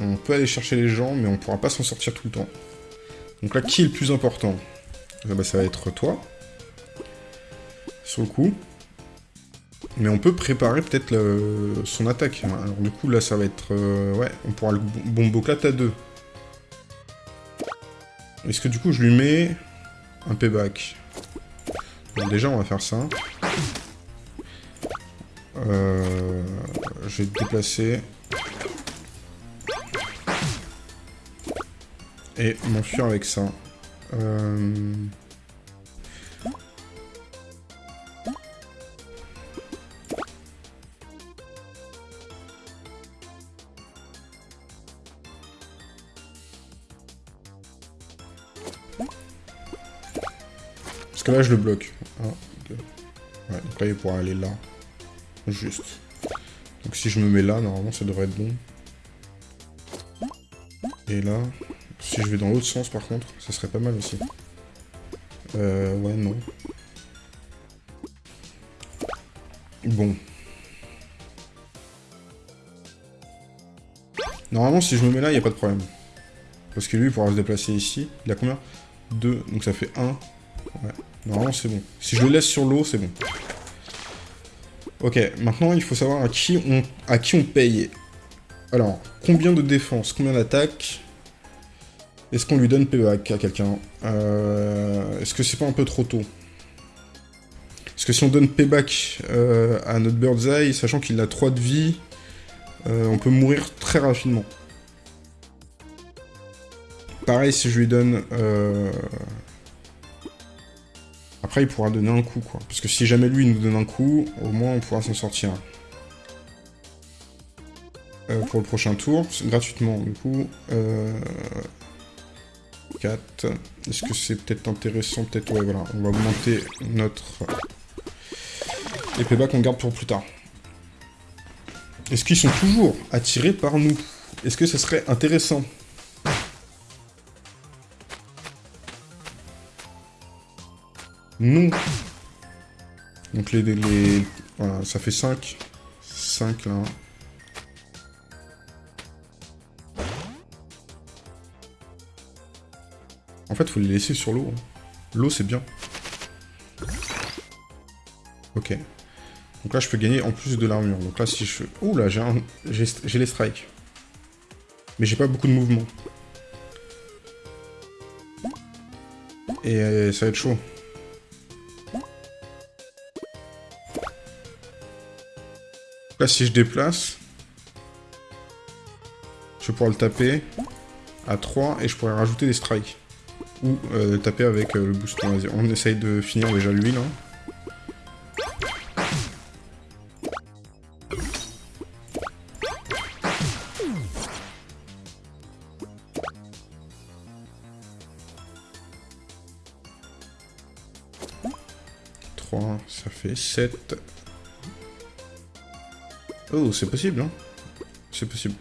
On peut aller chercher les gens, mais on pourra pas s'en sortir tout le temps. Donc là, qui est le plus important? Ah bah, Ça va être toi. Sur le coup. Mais on peut préparer peut-être son attaque. Alors du coup, là, ça va être... Euh, ouais, on pourra le bombo 4 à 2. Est-ce que du coup, je lui mets un payback? Déjà, on va faire ça. Euh, je vais te déplacer. Et m'enfuir avec ça. Euh... là, je le bloque. Ouais, donc là, il pourra aller là. Juste. Donc si je me mets là, normalement, ça devrait être bon. Et là, si je vais dans l'autre sens, par contre, ça serait pas mal aussi. Euh, ouais, non. Bon. Normalement, si je me mets là, il n'y a pas de problème. Parce que lui, il pourra se déplacer ici. Il a combien? 2, donc ça fait 1. Ouais. Normalement, c'est bon. Si je le laisse sur l'eau, c'est bon. Ok, maintenant, il faut savoir à qui on, à qui on paye. Alors, combien de défense Combien d'attaque Est-ce qu'on lui donne payback à quelqu'un? Euh, Est-ce que c'est pas un peu trop tôt? Parce que si on donne payback euh, à notre Bird's Eye, sachant qu'il a 3 de vie, euh, on peut mourir très rapidement. Pareil, si je lui donne après, il pourra donner un coup, quoi. Parce que si jamais lui, il nous donne un coup, au moins, on pourra s'en sortir. Euh, pour le prochain tour, gratuitement, du coup. Euh... 4. Est-ce que c'est peut-être intéressant Peut-être, ouais, voilà. On va augmenter notre... épée qu'on garde pour plus tard. Est-ce qu'ils sont toujours attirés par nous? Est-ce que ça serait intéressant? Non. Donc les, les, Voilà, ça fait 5. 5 là. En fait, faut les laisser sur l'eau. Hein. L'eau, c'est bien. Ok. Donc là, je peux gagner en plus de l'armure. Donc là, si je... Ouh là, j'ai un... les strikes. Mais j'ai pas beaucoup de mouvement. Et euh, ça va être chaud. Là, si je déplace, je pouvoir le taper à 3 et je pourrais rajouter des strikes. Ou euh, taper avec euh, le boost. On essaye de finir déjà lui là. ça fait 7. Oh, c'est possible, hein C'est possible.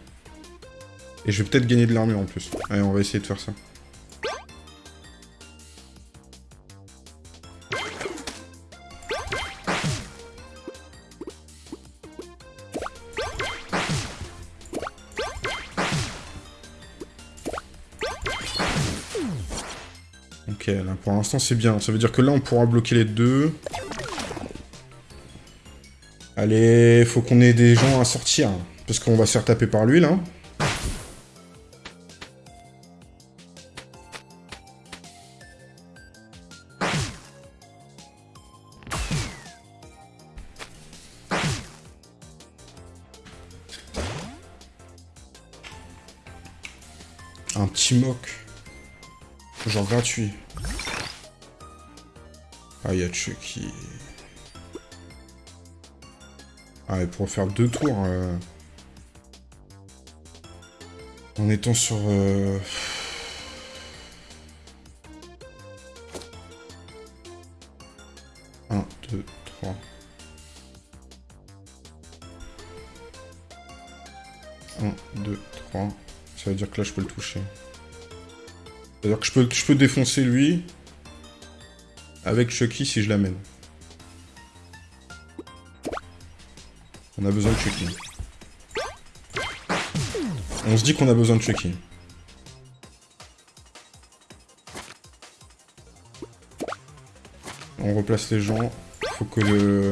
Et je vais peut-être gagner de l'armure en plus. Allez, on va essayer de faire ça. Ok, là pour l'instant c'est bien. Ça veut dire que là on pourra bloquer les deux. Allez, faut qu'on ait des gens à sortir. Parce qu'on va se faire taper par lui, là. Un petit moque. Genre gratuit. Ah, il y a Chucky. Ah, et pour faire deux tours... Euh, en étant sur... Euh... 1, 2, 3... Un, deux, trois. Ça veut dire que là, je peux le toucher. C'est-à-dire que je peux défoncer lui avec Chucky si je l'amène. On a besoin de Chucky. On se dit qu'on a besoin de Chucky. On replace les gens. Faut que le...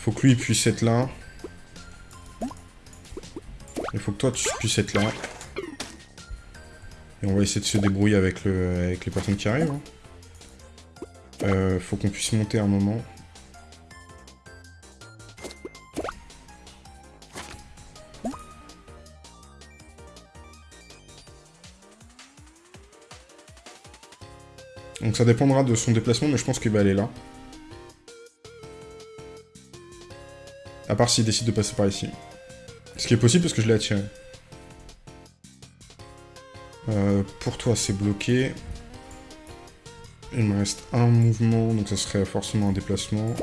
Faut que lui puisse être là. Il faut que toi tu puisses être là. Et on va essayer de se débrouiller avec, le... avec les personnes qui arrivent. Hein. Euh, faut qu'on puisse monter un moment. Donc ça dépendra de son déplacement, mais je pense qu'il va aller là. À part s'il décide de passer par ici. Ce qui est possible parce que je l'ai attiré. Euh, pour toi, c'est bloqué. Il me reste un mouvement, donc ça serait forcément un déplacement.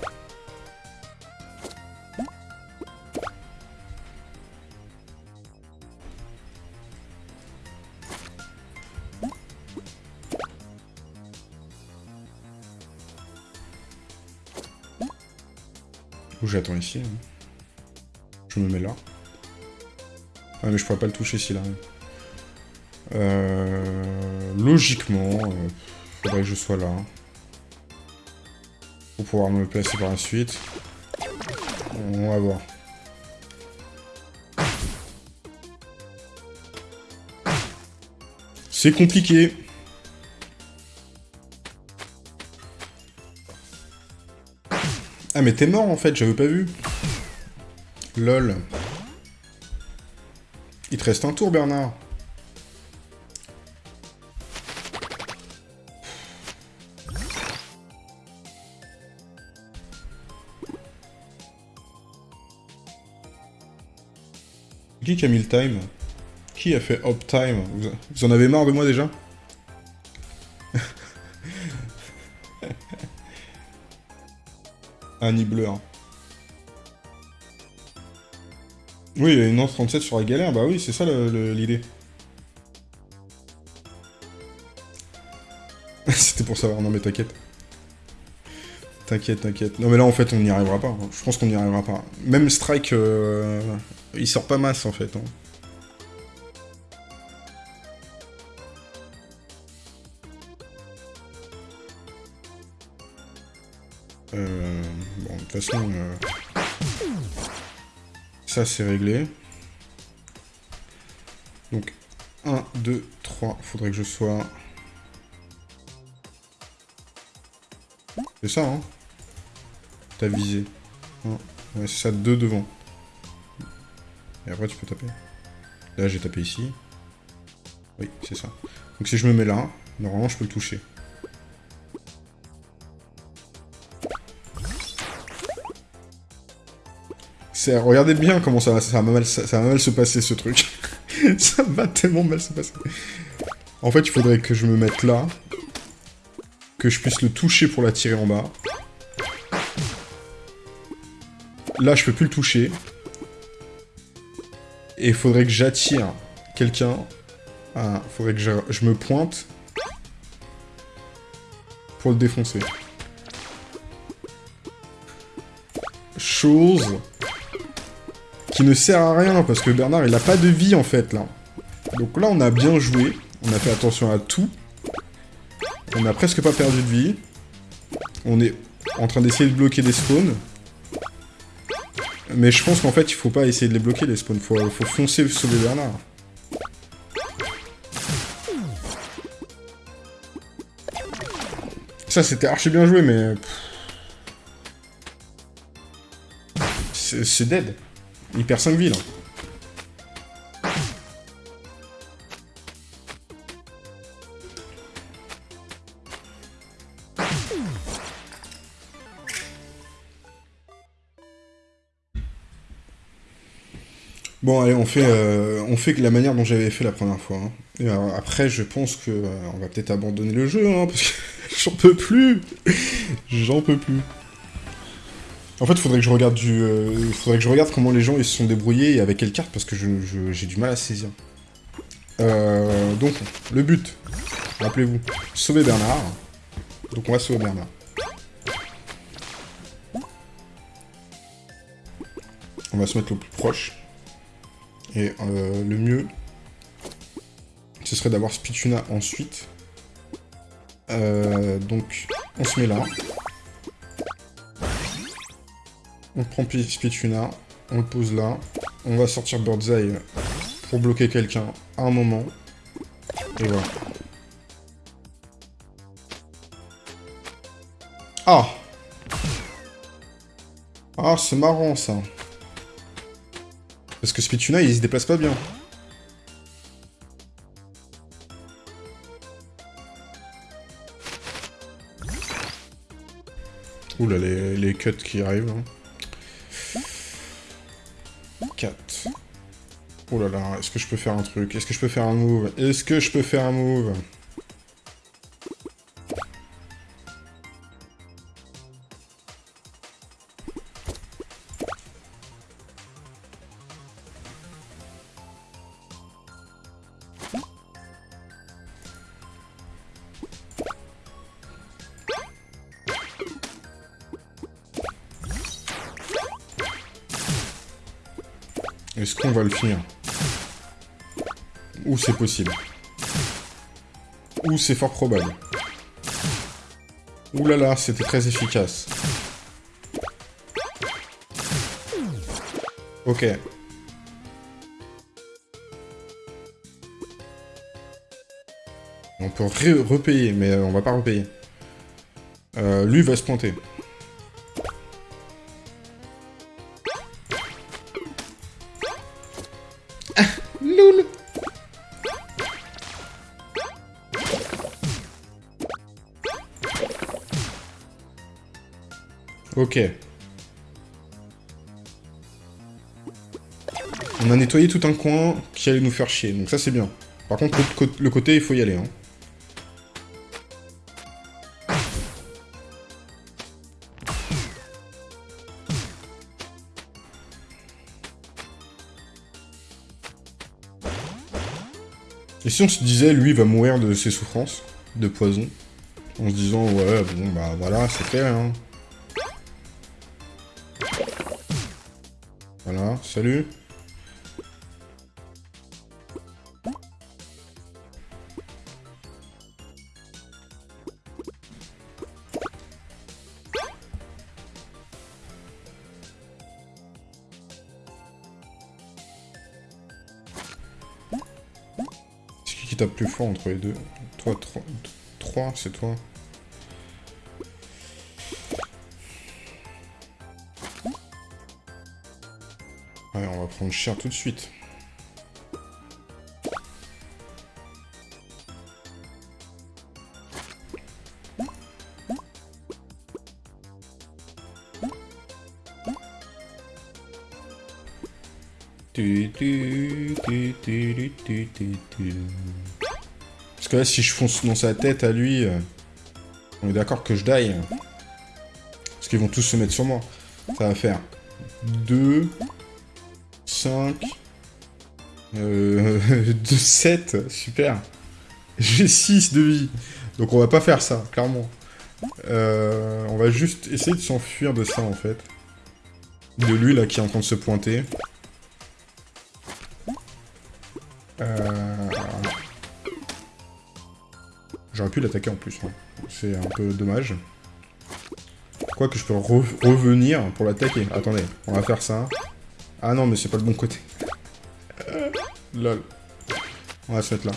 Ou j'attends ici. Hein. Je me mets là. Ah mais je pourrais pas le toucher s'il arrive. Euh, logiquement... Euh, Faudrait que je sois là. Pour pouvoir me placer par la suite. On va voir. C'est compliqué. Mais t'es mort en fait, j'avais pas vu. Lol. Il te reste un tour Bernard. Qui a mis le time? Qui a fait up time? Vous, en avez marre de moi déjà? Un bleu. Oui, une 1.37 sur la galère, bah oui, c'est ça l'idée. C'était pour savoir, non mais t'inquiète. T'inquiète, t'inquiète. Non mais là en fait on n'y arrivera pas. Je pense qu'on n'y arrivera pas. Même Strike, euh, il sort pas masse en fait. Hein. Toute façon, euh, ça c'est réglé. Donc, 1, 2, 3, faudrait que je sois... C'est ça, hein T'as visé. ouais, c'est ça, 2 devant. Et après, tu peux taper. Là, j'ai tapé ici. Oui, c'est ça. Donc si je me mets là, normalement, je peux le toucher. Regardez bien comment ça, va mal, se passer, ce truc. ça va tellement mal se passer. En fait, il faudrait que je me mette là. Que je puisse le toucher pour l'attirer en bas. Là, je peux plus le toucher. Et il faudrait que j'attire quelqu'un. Il faudrait que je, me pointe pour le défoncer. Chose qui ne sert à rien parce que Bernard il a pas de vie en fait là. Donc là on a bien joué, on a fait attention à tout. On a presque pas perdu de vie. On est en train d'essayer de bloquer des spawns. Mais je pense qu'en fait, il faut pas essayer de les bloquer, les spawns. Faut, faut foncer sauver Bernard. Ça, c'était archi bien joué, mais... C'est dead. Il perd 5 vies, là. Bon, allez, on fait, euh, on fait la manière dont j'avais fait la première fois. Hein. Et après, je pense que euh, on va peut-être abandonner le jeu, hein, parce que j'en peux plus. j'en peux plus. En fait, faudrait que je regarde du, euh, faudrait que je regarde comment les gens ils se sont débrouillés et avec quelle carte, parce que j'ai du mal à saisir. donc, le but, rappelez-vous, sauver Bernard. Donc, on va sauver Bernard. On va se mettre le plus proche. Et euh, le mieux, ce serait d'avoir Spituna ensuite. Euh, donc, on se met là. On prend Spituna, on le pose là. On va sortir Birdseye pour bloquer quelqu'un à un moment. Et voilà. Ah Ah, c'est marrant ça. Parce que Spituna, il se déplace pas bien. Oula, les, les cuts qui arrivent. 4. Hein. Oula là, est-ce que je peux faire un truc? Est-ce que je peux faire un move? Est-ce que je peux faire un move? Le finir Ou c'est possible Ou c'est fort probable Ouh là là, c'était très efficace. Ok. On peut repayer, mais on va pas repayer. Euh, lui va se pointer. On a nettoyé tout un coin qui allait nous faire chier, donc ça c'est bien. Par contre, le côté, il faut y aller. Hein. Et si on se disait, lui, va mourir de ses souffrances, de poison, en se disant, ouais, bon, bah voilà, c'est fait, hein. Salut. C'est qui tape plus fort entre les deux? Toi, 3, c'est toi. Prendre cher tout de suite. Parce que là, si je fonce dans sa tête à lui, euh, on est d'accord que je die. Parce qu'ils vont tous se mettre sur moi. Ça va faire 2, 5... Euh, 7, super. J'ai 6 de vie. Donc on va pas faire ça, clairement. Euh, on va juste essayer de s'enfuir de ça, en fait. De lui, là, qui est en train de se pointer. Euh... J'aurais pu l'attaquer en plus. C'est un peu dommage. crois que je peux revenir pour l'attaquer. Attendez, on va faire ça. Ah non, mais c'est pas le bon côté. Lol. On va se mettre là.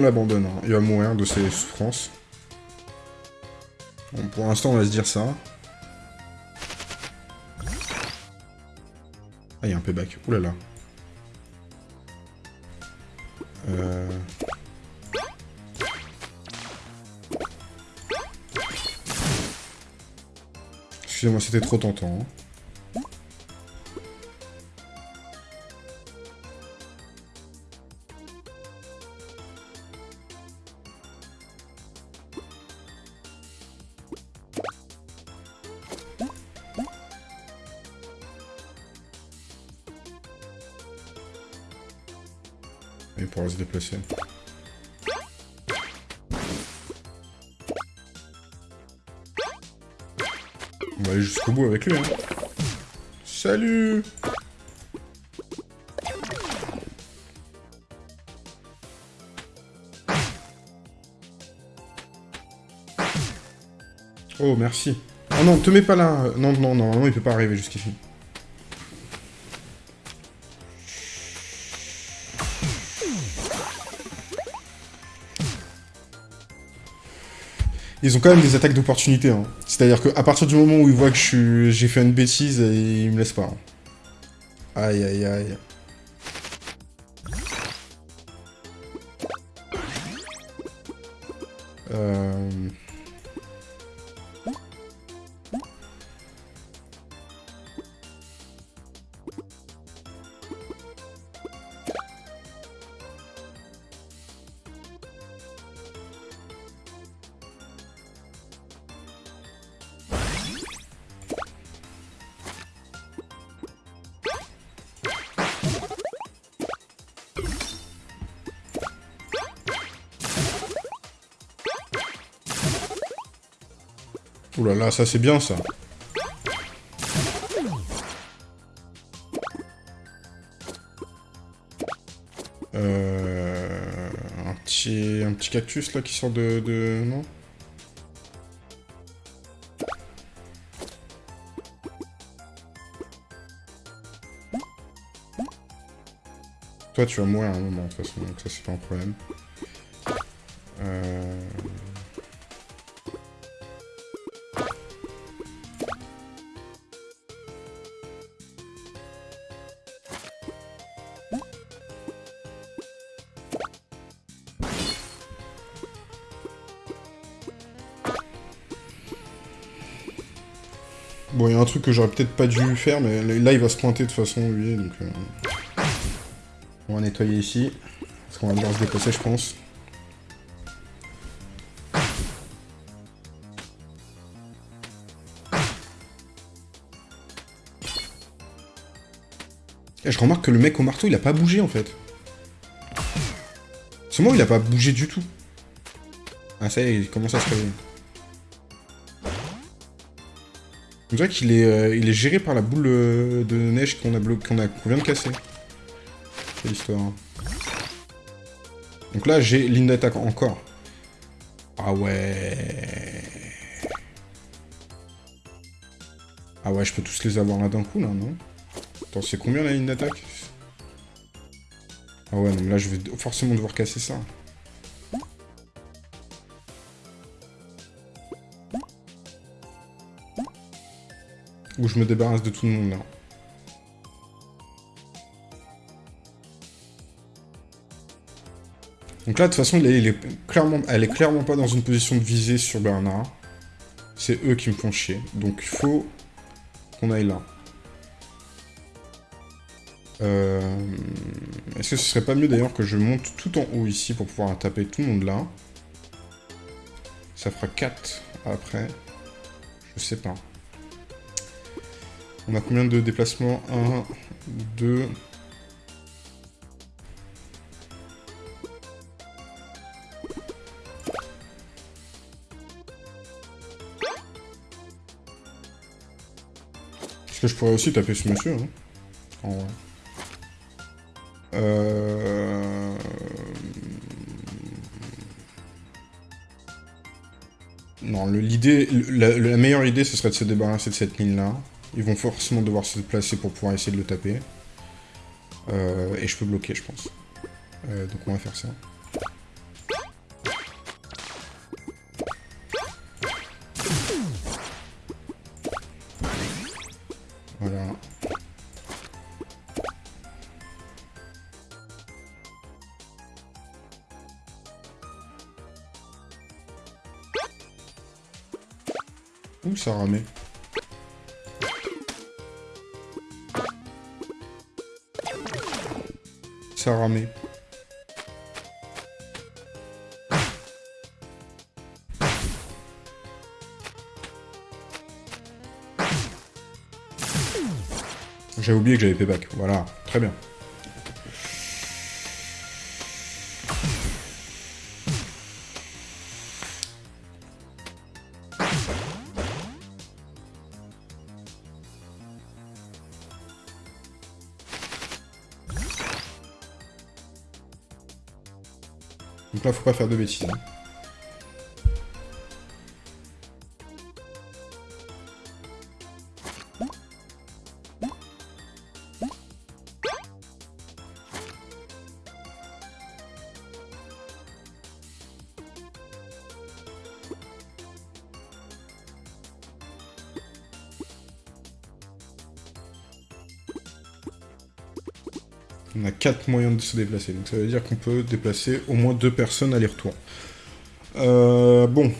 L'abandonne. Hein. Il va mourir de ses souffrances. Pour l'instant, on va se dire ça. Ah, il y a un payback. Ouh là. Euh... Excusez-moi, c'était trop tentant. Hein. On va aller jusqu'au bout avec lui. Hein. Salut Oh, merci. Oh non, te mets pas là. Non, non, non, non, il peut pas arriver jusqu'ici. Ils ont quand même des attaques d'opportunité. Hein. C'est-à-dire qu'à partir du moment où ils voient que j'ai fait une bêtise, ils me laissent pas. Hein. Aïe, aïe, aïe. Euh... là là, ça c'est bien ça. Euh, un petit un petit cactus là qui sort de, de... non? Toi tu vas mourir à un moment de toute façon, donc ça c'est pas un problème. Euh... truc que j'aurais peut-être pas dû faire, mais là, il va se pointer de façon, lui, donc... Euh, on va nettoyer ici, parce qu'on va devoir se déplacer, je pense. Je remarque que le mec au marteau, il a pas bougé, en fait. C'est moi, il a pas bougé du tout. Ah, ça y est, il commence à se réveiller. On dirait qu'il est, euh, est géré par la boule euh, de neige qu'on a, qu'on vient de casser. Quelle histoire. Hein. Donc là, j'ai ligne d'attaque encore. Ah ouais... Ah ouais, je peux tous les avoir là d'un coup, là, non? Attends, c'est combien la ligne d'attaque Ah ouais, non, là, je vais forcément devoir casser ça. Ou je me débarrasse de tout le monde là. Donc là, de toute façon, elle est, clairement, elle est clairement pas dans une position de visée sur Bernard. C'est eux qui me font chier. Donc il faut qu'on aille là. Euh, est-ce que ce serait pas mieux d'ailleurs que je monte tout en haut ici pour pouvoir taper tout le monde là? Ça fera 4 après. Je sais pas. On a combien de déplacements? 1, 2... Parce que je pourrais aussi taper ce monsieur, hein. En vrai. Euh... Non, l'idée, la, meilleure idée, ce serait de se débarrasser de cette ligne-là. Ils vont forcément devoir se déplacer pour pouvoir essayer de le taper. Euh, et je peux bloquer, je pense. Euh, donc on va faire ça. Voilà. Ouh, ça ramait. Ça ramait. J'avais oublié que j'avais payback. Voilà, très bien. Faire de bêtises. 4 moyens de se déplacer, donc ça veut dire qu'on peut déplacer au moins 2 personnes aller-retour. Euh, bon.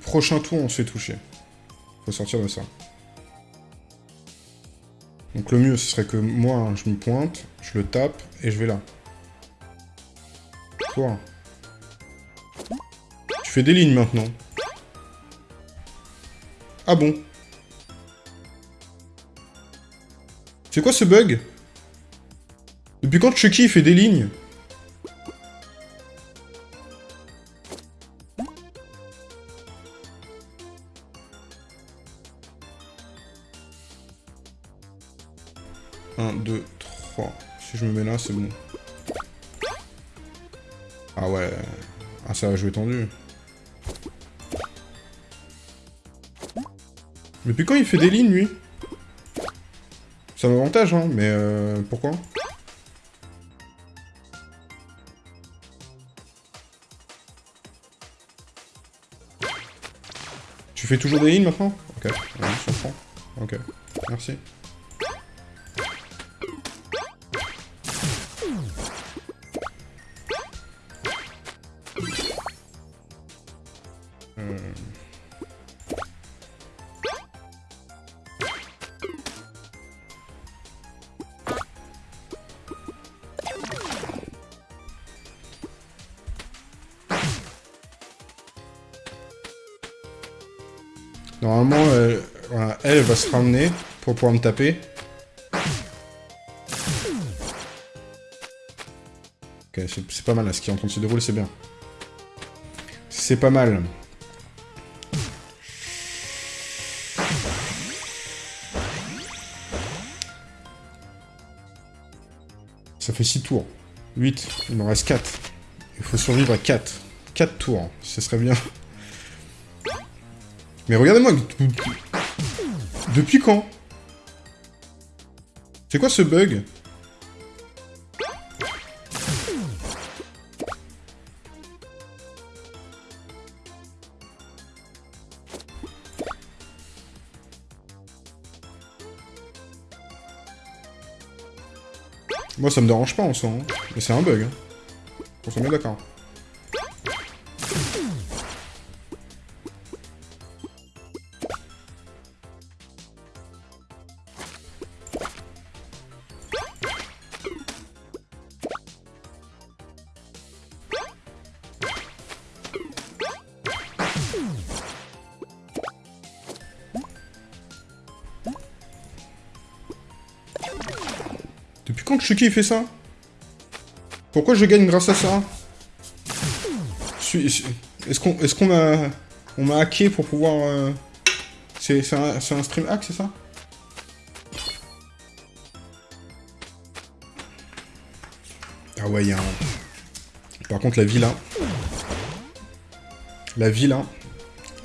Prochain tour, on se fait toucher. Faut sortir de ça. Donc le mieux, ce serait que moi, je me pointe, je le tape, et je vais là. Toi. Tu fais des lignes maintenant. Ah bon C'est quoi ce bug? Depuis quand Chucky fait des lignes? Depuis quand il fait des lignes, lui. C'est un avantage, hein, mais euh, pourquoi? Tu fais toujours des lignes maintenant? Ok, ouais, je comprends. Ok, merci. Se ramener pour pouvoir me taper. Ok, c'est pas mal, ce qui est en train de se dérouler, c'est bien. C'est pas mal. Ça fait 6 tours. 8. Il m'en reste 4. Il faut survivre à 4. 4 tours. Ce serait bien. Mais regardez-moi Depuis quand? C'est quoi ce bug? Moi ça me dérange pas en soi, hein. mais c'est un bug. Hein. On s'en met d'accord. Quand Chucky fait ça Pourquoi je gagne grâce à ça Est-ce qu'on est qu'on m'a on m'a hacké pour pouvoir... Euh, c'est un, un stream hack, c'est ça Ah ouais, il y a un... Par contre, la vie, là... La vie, là...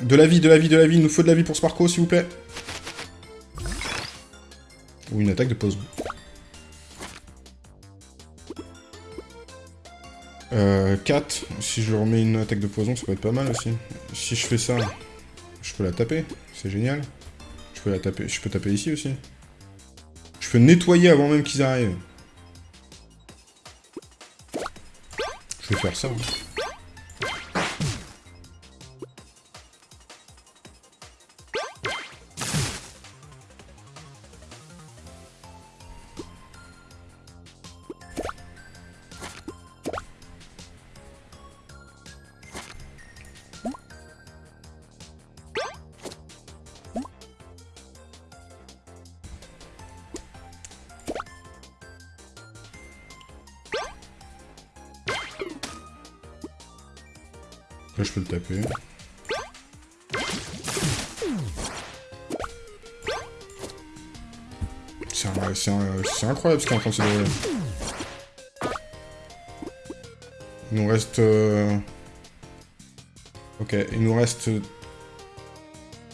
De la vie, de la vie, de la vie. Il nous faut de la vie pour Sparko, s'il vous plaît. Ou une attaque de pause. Euh, 4. Si je remets une attaque de poison, ça peut être pas mal aussi. Si je fais ça, je peux la taper. C'est génial. Je peux la taper ici aussi. Je peux nettoyer avant même qu'ils arrivent. Je vais faire ça. Hein. Incroyable ce est en se. Il nous reste... Euh, ok, il nous reste...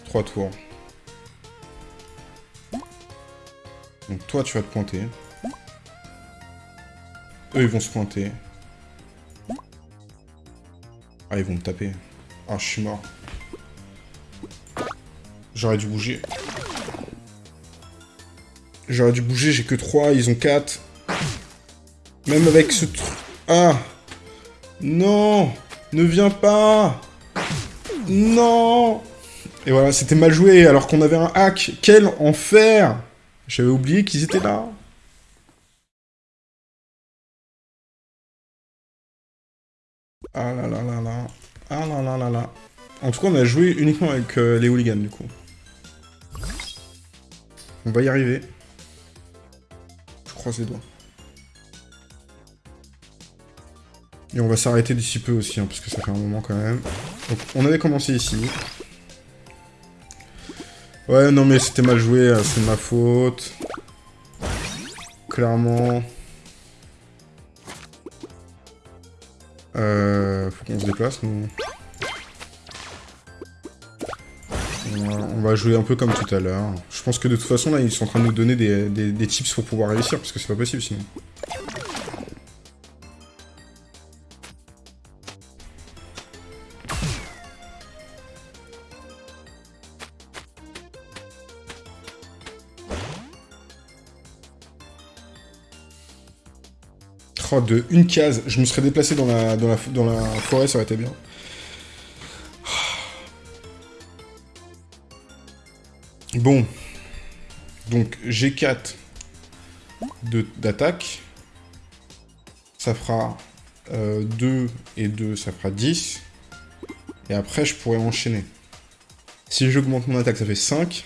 3 tours. Donc toi, tu vas te pointer. Eux, ils vont se pointer. Ah, ils vont me taper. Ah, je suis mort. J'aurais dû bouger. J'aurais dû bouger, j'ai que 3, ils ont 4. Même avec ce truc... Ah Non Ne viens pas Non Et voilà, c'était mal joué, alors qu'on avait un hack. Quel enfer J'avais oublié qu'ils étaient là. Ah là là là là. Ah là là là là. En tout cas, on a joué uniquement avec euh, les hooligans, du coup. On va y arriver. Et on va s'arrêter d'ici peu aussi, hein, parce que ça fait un moment quand même. Donc, on avait commencé ici. Ouais, non mais c'était mal joué, hein, c'est ma faute. Clairement. Euh, faut qu'on se déplace, nous. On va jouer un peu comme tout à l'heure. Je pense que de toute façon, là, ils sont en train de nous donner des, des tips pour pouvoir réussir, parce que c'est pas possible sinon. de une case. Je me serais déplacé dans la, dans la, dans la forêt, ça aurait été bien. Bon. Donc, G4 d'attaque. Ça fera 2 euh, et 2, ça fera 10. Et après, je pourrais enchaîner. Si j'augmente mon attaque, ça fait 5.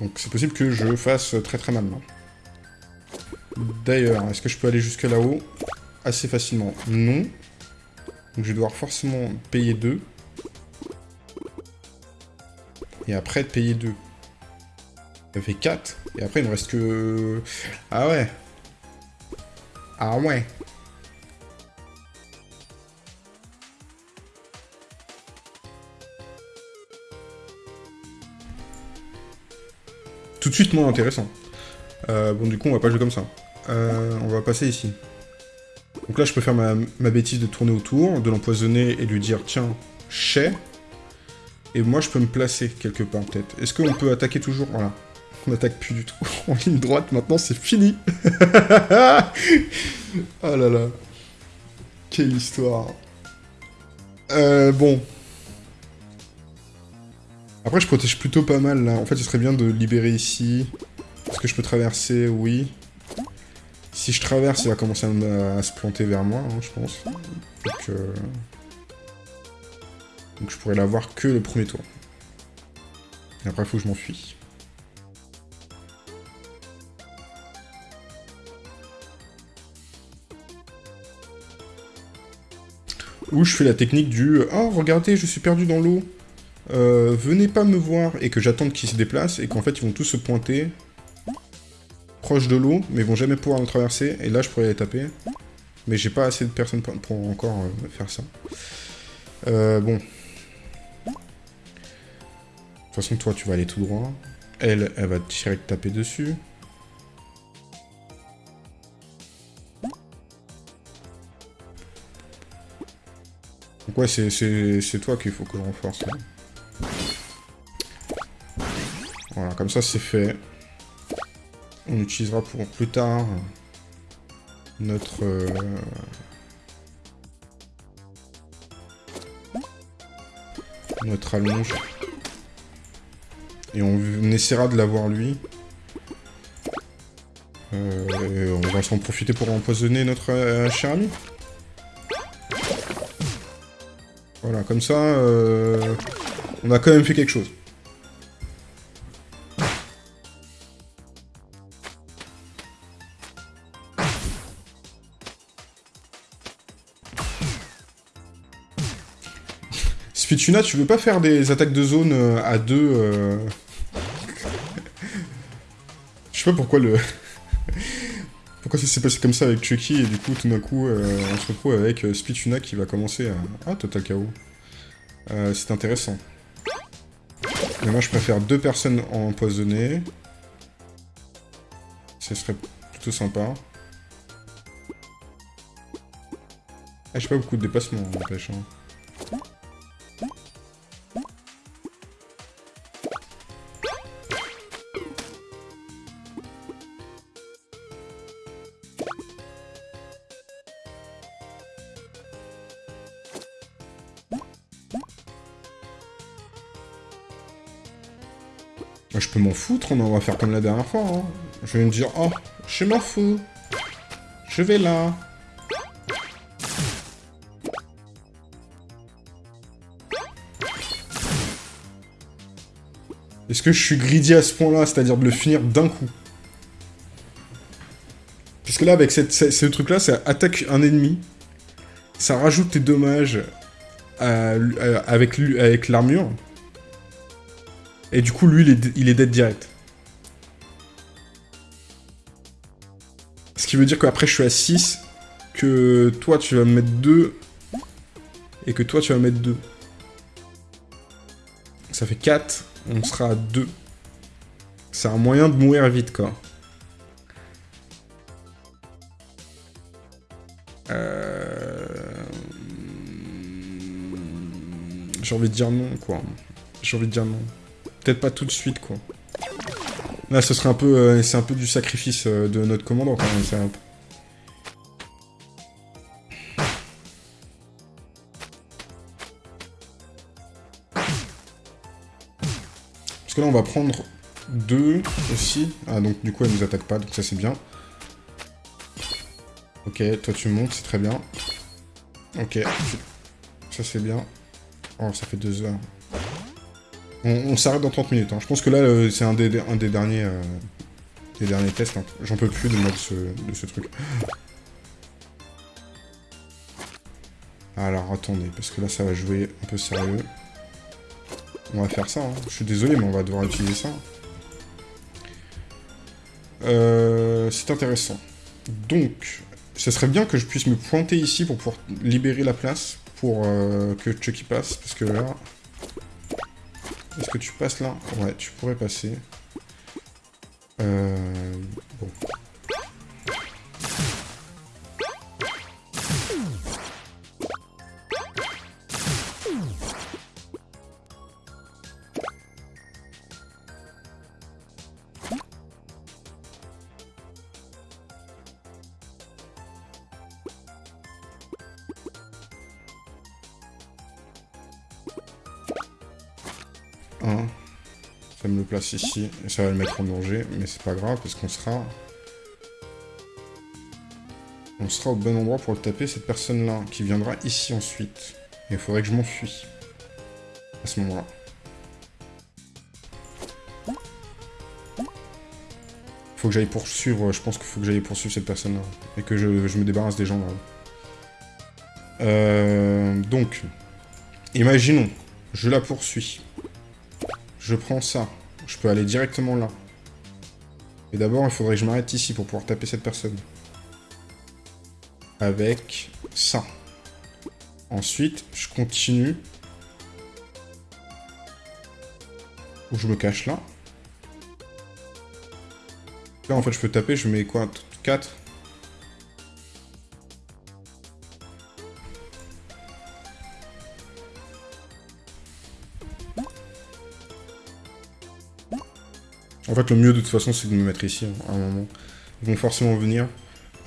Donc c'est possible que je fasse très très mal. D'ailleurs, est-ce que je peux aller jusque là-haut? Assez facilement. Non. Donc je vais devoir forcément payer 2. Et après payer 2. Ça fait 4. Et après il ne reste que... Ah ouais. Ah ouais. Tout de suite moins intéressant. Euh, bon, du coup, on va pas jouer comme ça. Euh, on va passer ici. Donc là, je peux faire ma, bêtise de tourner autour, de l'empoisonner et lui dire, tiens, chais. Et moi, je peux me placer quelque part, peut-être. Est-ce qu'on peut attaquer toujours? Voilà. On attaque plus du tout. en ligne droite, maintenant, c'est fini Oh là là. Quelle histoire. Euh, bon. Après, je protège plutôt pas mal, là. En fait, ce serait bien de libérer ici. Est-ce que je peux traverser? Oui. Si je traverse, il va commencer à, se planter vers moi, hein, je pense. Donc, euh, donc je pourrais l'avoir que le premier tour. Et après, il faut que je m'enfuis. Ou je fais la technique du « Oh, regardez, je suis perdu dans l'eau euh, Venez pas me voir !» et que j'attende qu'ils se déplacent et qu'en fait, ils vont tous se pointer proche de l'eau, mais ils vont jamais pouvoir me traverser. Et là, je pourrais les taper. Mais j'ai pas assez de personnes pour encore euh, faire ça. Euh, bon, toute façon, toi, tu vas aller tout droit. Elle, elle va direct taper dessus. Donc ouais, c'est toi qu'il faut que je renforce. Voilà, comme ça c'est fait. On utilisera pour plus tard notre... Euh, notre allonge. Et on, essaiera de l'avoir lui. Euh, on va s'en profiter pour empoisonner notre euh, cher ami. Voilà, comme ça, on a quand même fait quelque chose. Spituna, tu veux pas faire des attaques de zone euh, à deux euh Je sais pas pourquoi le... pourquoi ça s'est passé comme ça avec Chucky, et du coup, tout d'un coup, euh, on se retrouve avec Spituna qui va commencer à... Ah, Total KO. C'est intéressant. Mais moi, je préfère deux personnes empoisonnées. Ce serait plutôt sympa. Ah, j'ai pas beaucoup de déplacements, n'empêche. Hein. Foutre, on va faire comme la dernière fois. Hein. Je vais me dire, oh, je m'en fous. Je vais là. Est-ce que je suis greedy à ce point-là, c'est-à-dire de le finir d'un coup? Puisque là, avec cette, ce, truc-là, ça attaque un ennemi, ça rajoute tes dommages avec l'armure, et du coup, lui, il est, il est dead direct. Ce qui veut dire qu'après, je suis à 6, que toi, tu vas me mettre 2, et que toi, tu vas mettre 2. Ça fait 4, on sera à 2. C'est un moyen de mourir vite, quoi. Euh... J'ai envie de dire non, quoi. J'ai envie de dire non. Peut-être pas tout de suite, quoi. Là, ce serait un peu... Euh, c'est un peu du sacrifice euh, de notre commandant, quand même. Parce que là, on va prendre deux aussi. Ah, donc du coup, elle nous attaque pas, donc ça, c'est bien. Ok, toi, tu montes, c'est très bien. Ok. Ça, c'est bien. Oh, ça fait deux heures. On, s'arrête dans 30 minutes. Hein. Je pense que là, euh, c'est un des, euh, derniers tests. Hein. J'en peux plus de ce, truc. Alors, attendez, parce que là, ça va jouer un peu sérieux. On va faire ça. Hein. Je suis désolé, mais on va devoir utiliser ça. Euh, c'est intéressant. Donc, ce serait bien que je puisse me pointer ici pour pouvoir libérer la place pour que Chucky passe, parce que là... Est-ce que tu passes là? Ouais, tu pourrais passer. Euh... Bon. Place ici, ça va le mettre en danger, mais c'est pas grave, parce qu'on sera... On sera au bon endroit pour le taper, cette personne-là, qui viendra ici ensuite. Et il faudrait que je m'enfuis. À ce moment-là. Faut que j'aille poursuivre, je pense qu'il faut que j'aille poursuivre cette personne-là. Et que je, je, me débarrasse des gens là. Euh, donc, imaginons, je la poursuis. Je prends ça. Je peux aller directement là. Et d'abord, il faudrait que je m'arrête ici pour pouvoir taper cette personne. Avec ça. Ensuite, je continue. Ou je me cache là. Là, en fait, je peux taper, je mets quoi? 4 fait, le mieux, de toute façon, c'est de me mettre ici, hein, à un moment. Ils vont forcément venir.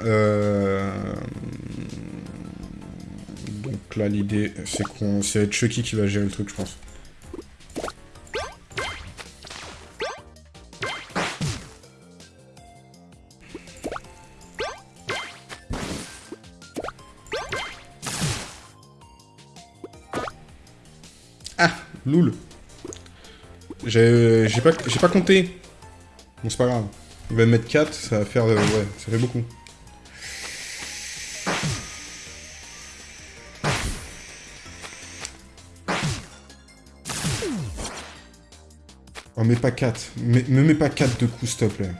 Euh, donc là, l'idée, c'est qu'on... C'est Chucky qui va gérer le truc, je pense. Ah Loul J'ai pas, pas compté Bon, c'est pas grave. Il va me mettre 4, ça va faire... Euh, ouais, ça fait beaucoup. Oh, mets pas 4. Me, me mets pas 4 de coups, s'il te plaît.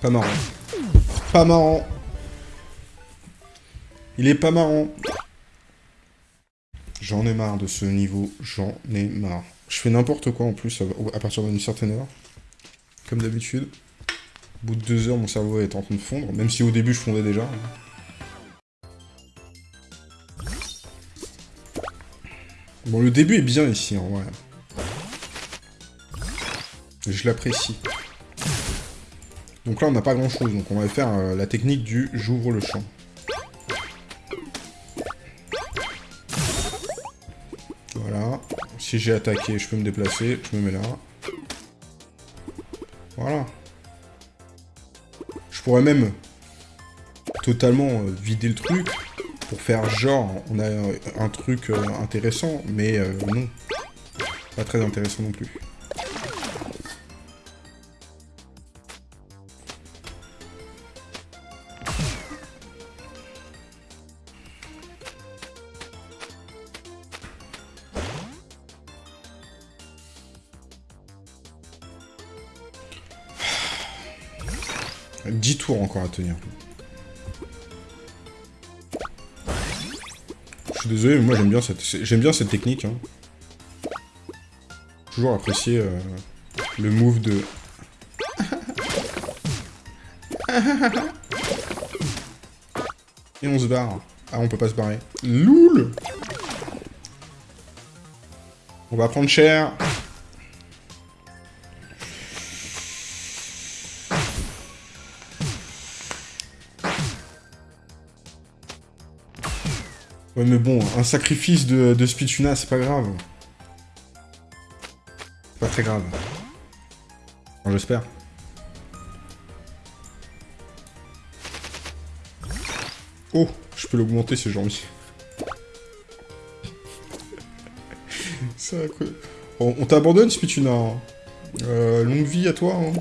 Pas marrant. Pas marrant. Il est pas marrant. J'en ai marre de ce niveau, j'en ai marre. Je fais n'importe quoi en plus à partir d'une certaine heure. Comme d'habitude. Au bout de deux heures, mon cerveau est en train de fondre, même si au début je fondais déjà. Bon, le début est bien ici, en vrai. Je l'apprécie. Donc là, on n'a pas grand-chose, donc on va faire euh, la technique du « j'ouvre le champ ». Si j'ai attaqué, je peux me déplacer, je me mets là. Voilà. Je pourrais même totalement euh, vider le truc pour faire genre on a un truc euh, intéressant, mais euh, non. Pas très intéressant non plus. Je suis désolé, mais moi j'aime bien cette j'aime bien cette technique. Hein. Toujours apprécié euh, le move de. Et on se barre. Ah, on peut pas se barrer. Loul On va prendre cher. Mais bon, un sacrifice de, de Spituna, c'est pas grave. Pas très grave. J'espère. Oh, je peux l'augmenter, c'est gentil. Ça, on, on t'abandonne, Spituna. Hein. Euh, longue vie à toi. Hein.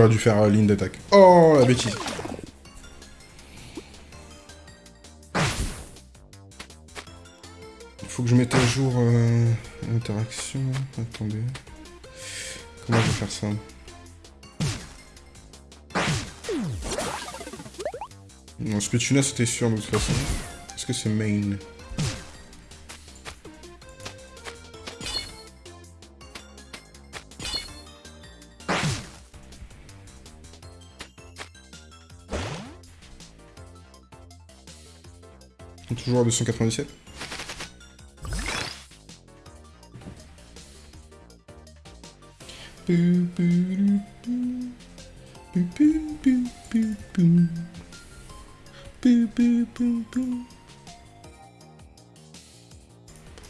J'aurais dû faire euh, ligne d'attaque. Oh, la bêtise. Il faut que je mette à jour euh, l'interaction. Attendez. Comment je vais faire ça? Non, Spituna c'était sûr de toute façon. Est-ce que c'est main? Toujours à 297.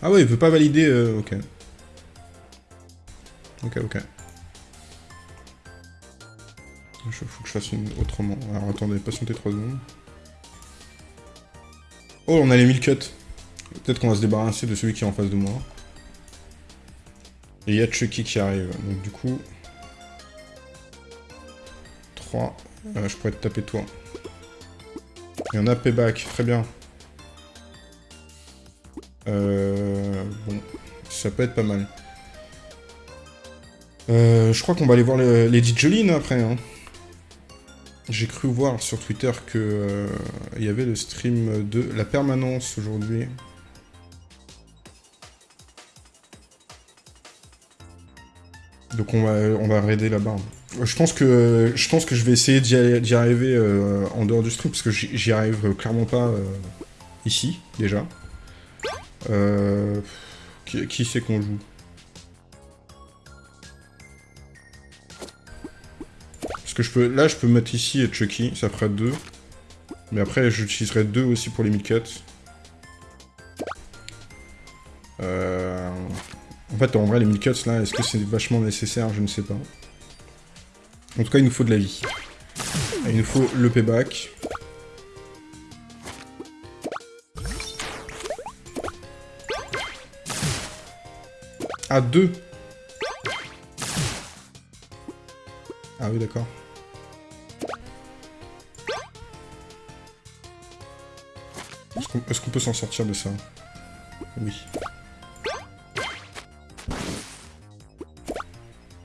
Ah ouais, il veut pas valider... euh, ok. Ok, ok. Il faut que je fasse une autrement. Alors attendez, patientez 3 secondes. Oh, on a les 1000 cuts. Peut-être qu'on va se débarrasser de celui qui est en face de moi. Et il y a Chucky qui arrive. Donc du coup... 3. Euh, je pourrais te taper toi. Il y en a payback, très bien. Euh, bon, ça peut être pas mal. Euh, je crois qu'on va aller voir le- Lady Jolene après. hein. J'ai cru voir sur Twitter que euh, il y avait le stream de la permanence aujourd'hui. Donc on va, raider là-bas. Je pense que je pense que je vais essayer d'y arriver euh, en dehors du stream parce que j'y arrive clairement pas euh, ici déjà. Qui c'est qu'on joue? Là je peux mettre ici Chucky, ça fera 2. Mais après j'utiliserai 2 aussi pour les mid cuts. Euh... En fait, en vrai, les 1000 cuts, là, est-ce que c'est vachement nécessaire? Je ne sais pas. En tout cas, il nous faut de la vie. Et il nous faut le payback. Ah, deux Ah oui, d'accord. Qu'on est-ce qu'on peut s'en sortir de ça? Oui.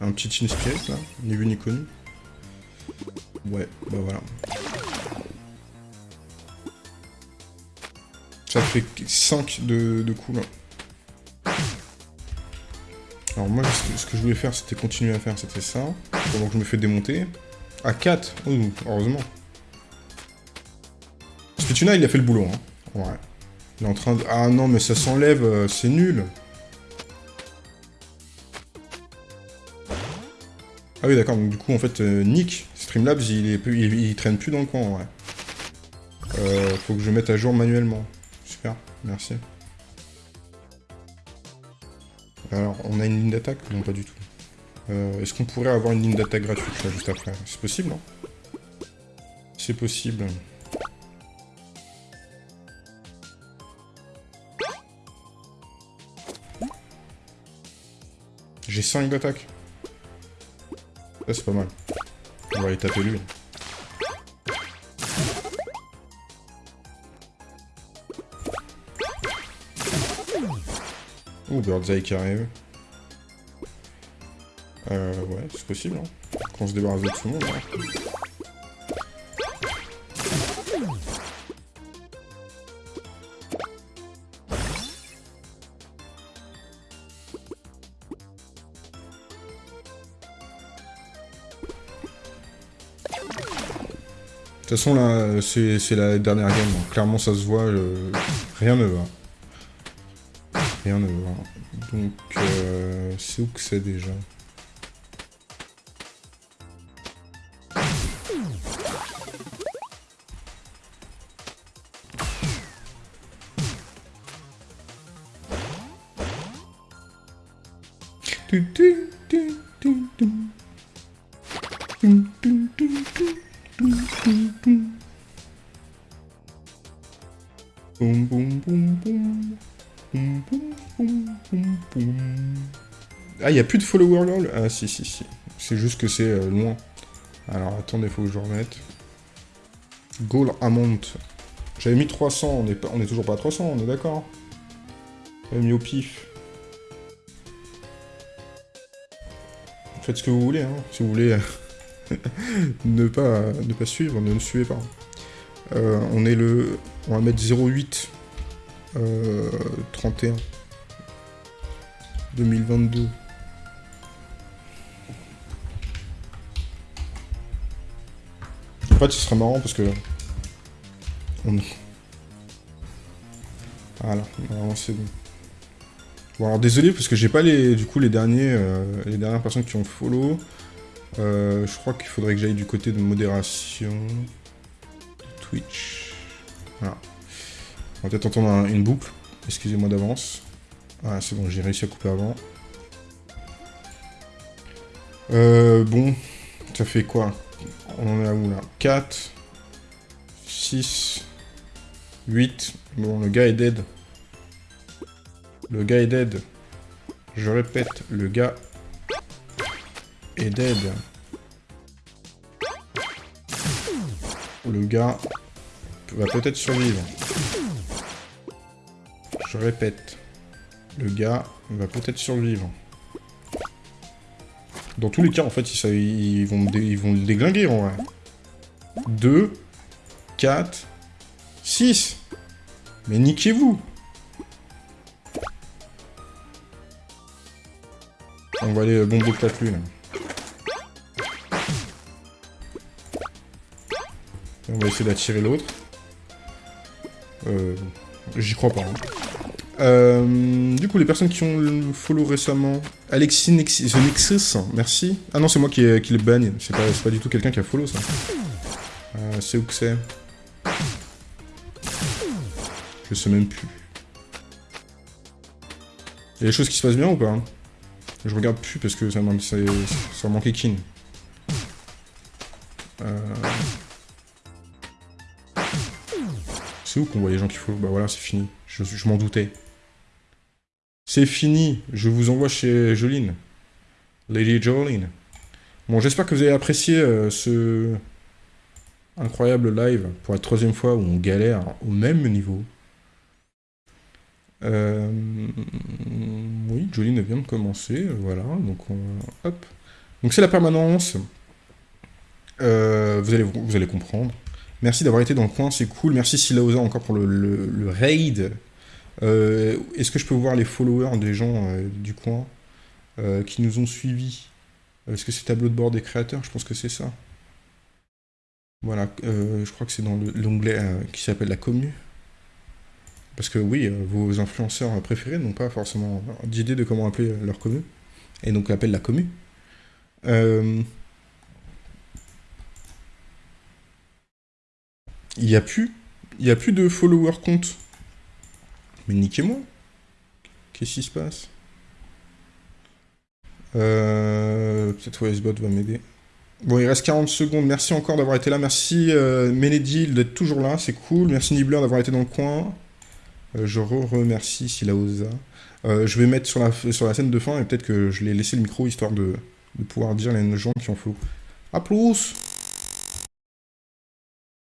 Un petit Chin Spirit, là, ni vu ni connu. Ouais, bah voilà. Ça fait 5 de, de coups, là. Alors moi, ce ce que je voulais faire, c'était continuer à faire, c'était ça. Pendant que je me fais démonter. À 4 Oh, heureusement. Spituna, il a fait le boulot, hein. Ouais. Il est en train de... Ah non, mais ça s'enlève, euh, c'est nul. Ah oui, d'accord, donc du coup, en fait, euh, Nick, Streamlabs, il, est il, il traîne plus dans le coin, ouais. Euh, faut que je mette à jour manuellement. Super, merci. Alors, on a une ligne d'attaque? Non, pas du tout. Euh, Est-ce qu'on pourrait avoir une ligne d'attaque gratuite, là, juste après? C'est possible, non C'est possible. J'ai 5 d'attaque. Ça, c'est pas mal. On va aller taper lui. Oh, Birdseye qui arrive. Euh, ouais, c'est possible, hein. Qu'on se débarrasse de tout le monde, hein. Toute façon, là, c'est la dernière game. Clairement, ça se voit. rien ne va. Rien ne va. Donc, euh, c'est où que c'est déjà? Ah, il a plus de follower lol Ah, si, si, si. C'est juste que c'est euh, loin. Alors, attendez, faut que je remette. Goal amount. J'avais mis 300, on est, pas, on est toujours pas à 300, on est d'accord J'avais mis au pif. Faites ce que vous voulez, hein. Si vous voulez euh, ne, pas, ne pas suivre, ne le suivez pas. Euh, on est le... On va mettre 08 euh, 31 2022. En fait, ce serait marrant parce que... On... Voilà, normalement c'est bon. Bon alors désolé parce que j'ai pas les du coup les derniers euh, les dernières personnes qui ont follow. Euh, je crois qu'il faudrait que j'aille du côté de modération Twitch. Voilà. On va peut-être entendre un- une boucle. Excusez-moi d'avance. Ah, c'est bon, j'ai réussi à couper avant. Euh, bon, ça fait quoi? On en est à où là? 4, 6, 8. Bon, le gars est dead. Le gars est dead. Je répète, le gars est dead. Le gars va peut-être survivre. Je répète, le gars va peut-être survivre. Dans tous les cas, en fait, ils, vont, le déglinguer, en vrai. 2, 4, 6. Mais niquez-vous On va aller bomber le lui, là. On va essayer d'attirer l'autre. Euh, J'y crois pas. Hein. Euh, du coup, les personnes qui ont le follow récemment... Alexis The Nexus, merci. Ah non, c'est moi qui, le bagne. C'est pas, du tout quelqu'un qui a follow, ça. Euh, c'est où que c'est? Je sais même plus. Il y a des choses qui se passent bien ou pas hein? Je regarde plus parce que ça, ça, ça manquait kin. Euh... C'est où qu'on voit les gens qui follow? Bah voilà, c'est fini. Je m'en doutais. C'est fini, je vous envoie chez Joline. Lady Joline. Bon, j'espère que vous avez apprécié euh, ce incroyable live pour la troisième fois où on galère au même niveau. Euh, oui, Joline vient de commencer, voilà, donc on... hop. Donc c'est la permanence. Euh, vous, allez, vous allez comprendre. Merci d'avoir été dans le coin, c'est cool. Merci Silaosa encore pour le raid. Euh, est-ce que je peux voir les followers des gens euh, du coin euh, qui nous ont suivis? Est-ce que c'est tableau de bord des créateurs? Je pense que c'est ça. Voilà, je crois que c'est dans l'onglet qui s'appelle la commu. Parce que oui, vos influenceurs préférés n'ont pas forcément d'idée de comment appeler leur commu. Et donc appellent la commu. Il n'y a plus. A plus de followers compte. Mais niquez-moi Qu'est-ce qui se passe? Euh, Peut-être OSBot va m'aider. Bon, il reste 40 secondes. Merci encore d'avoir été là. Merci euh, d'être toujours là. C'est cool. Merci Nibbler d'avoir été dans le coin. Euh, je re-remercie Silaosa. Euh, je vais mettre sur la, sur la scène de fin et peut-être que je l'ai laissé le micro histoire de, de pouvoir dire les gens qui en font. A plus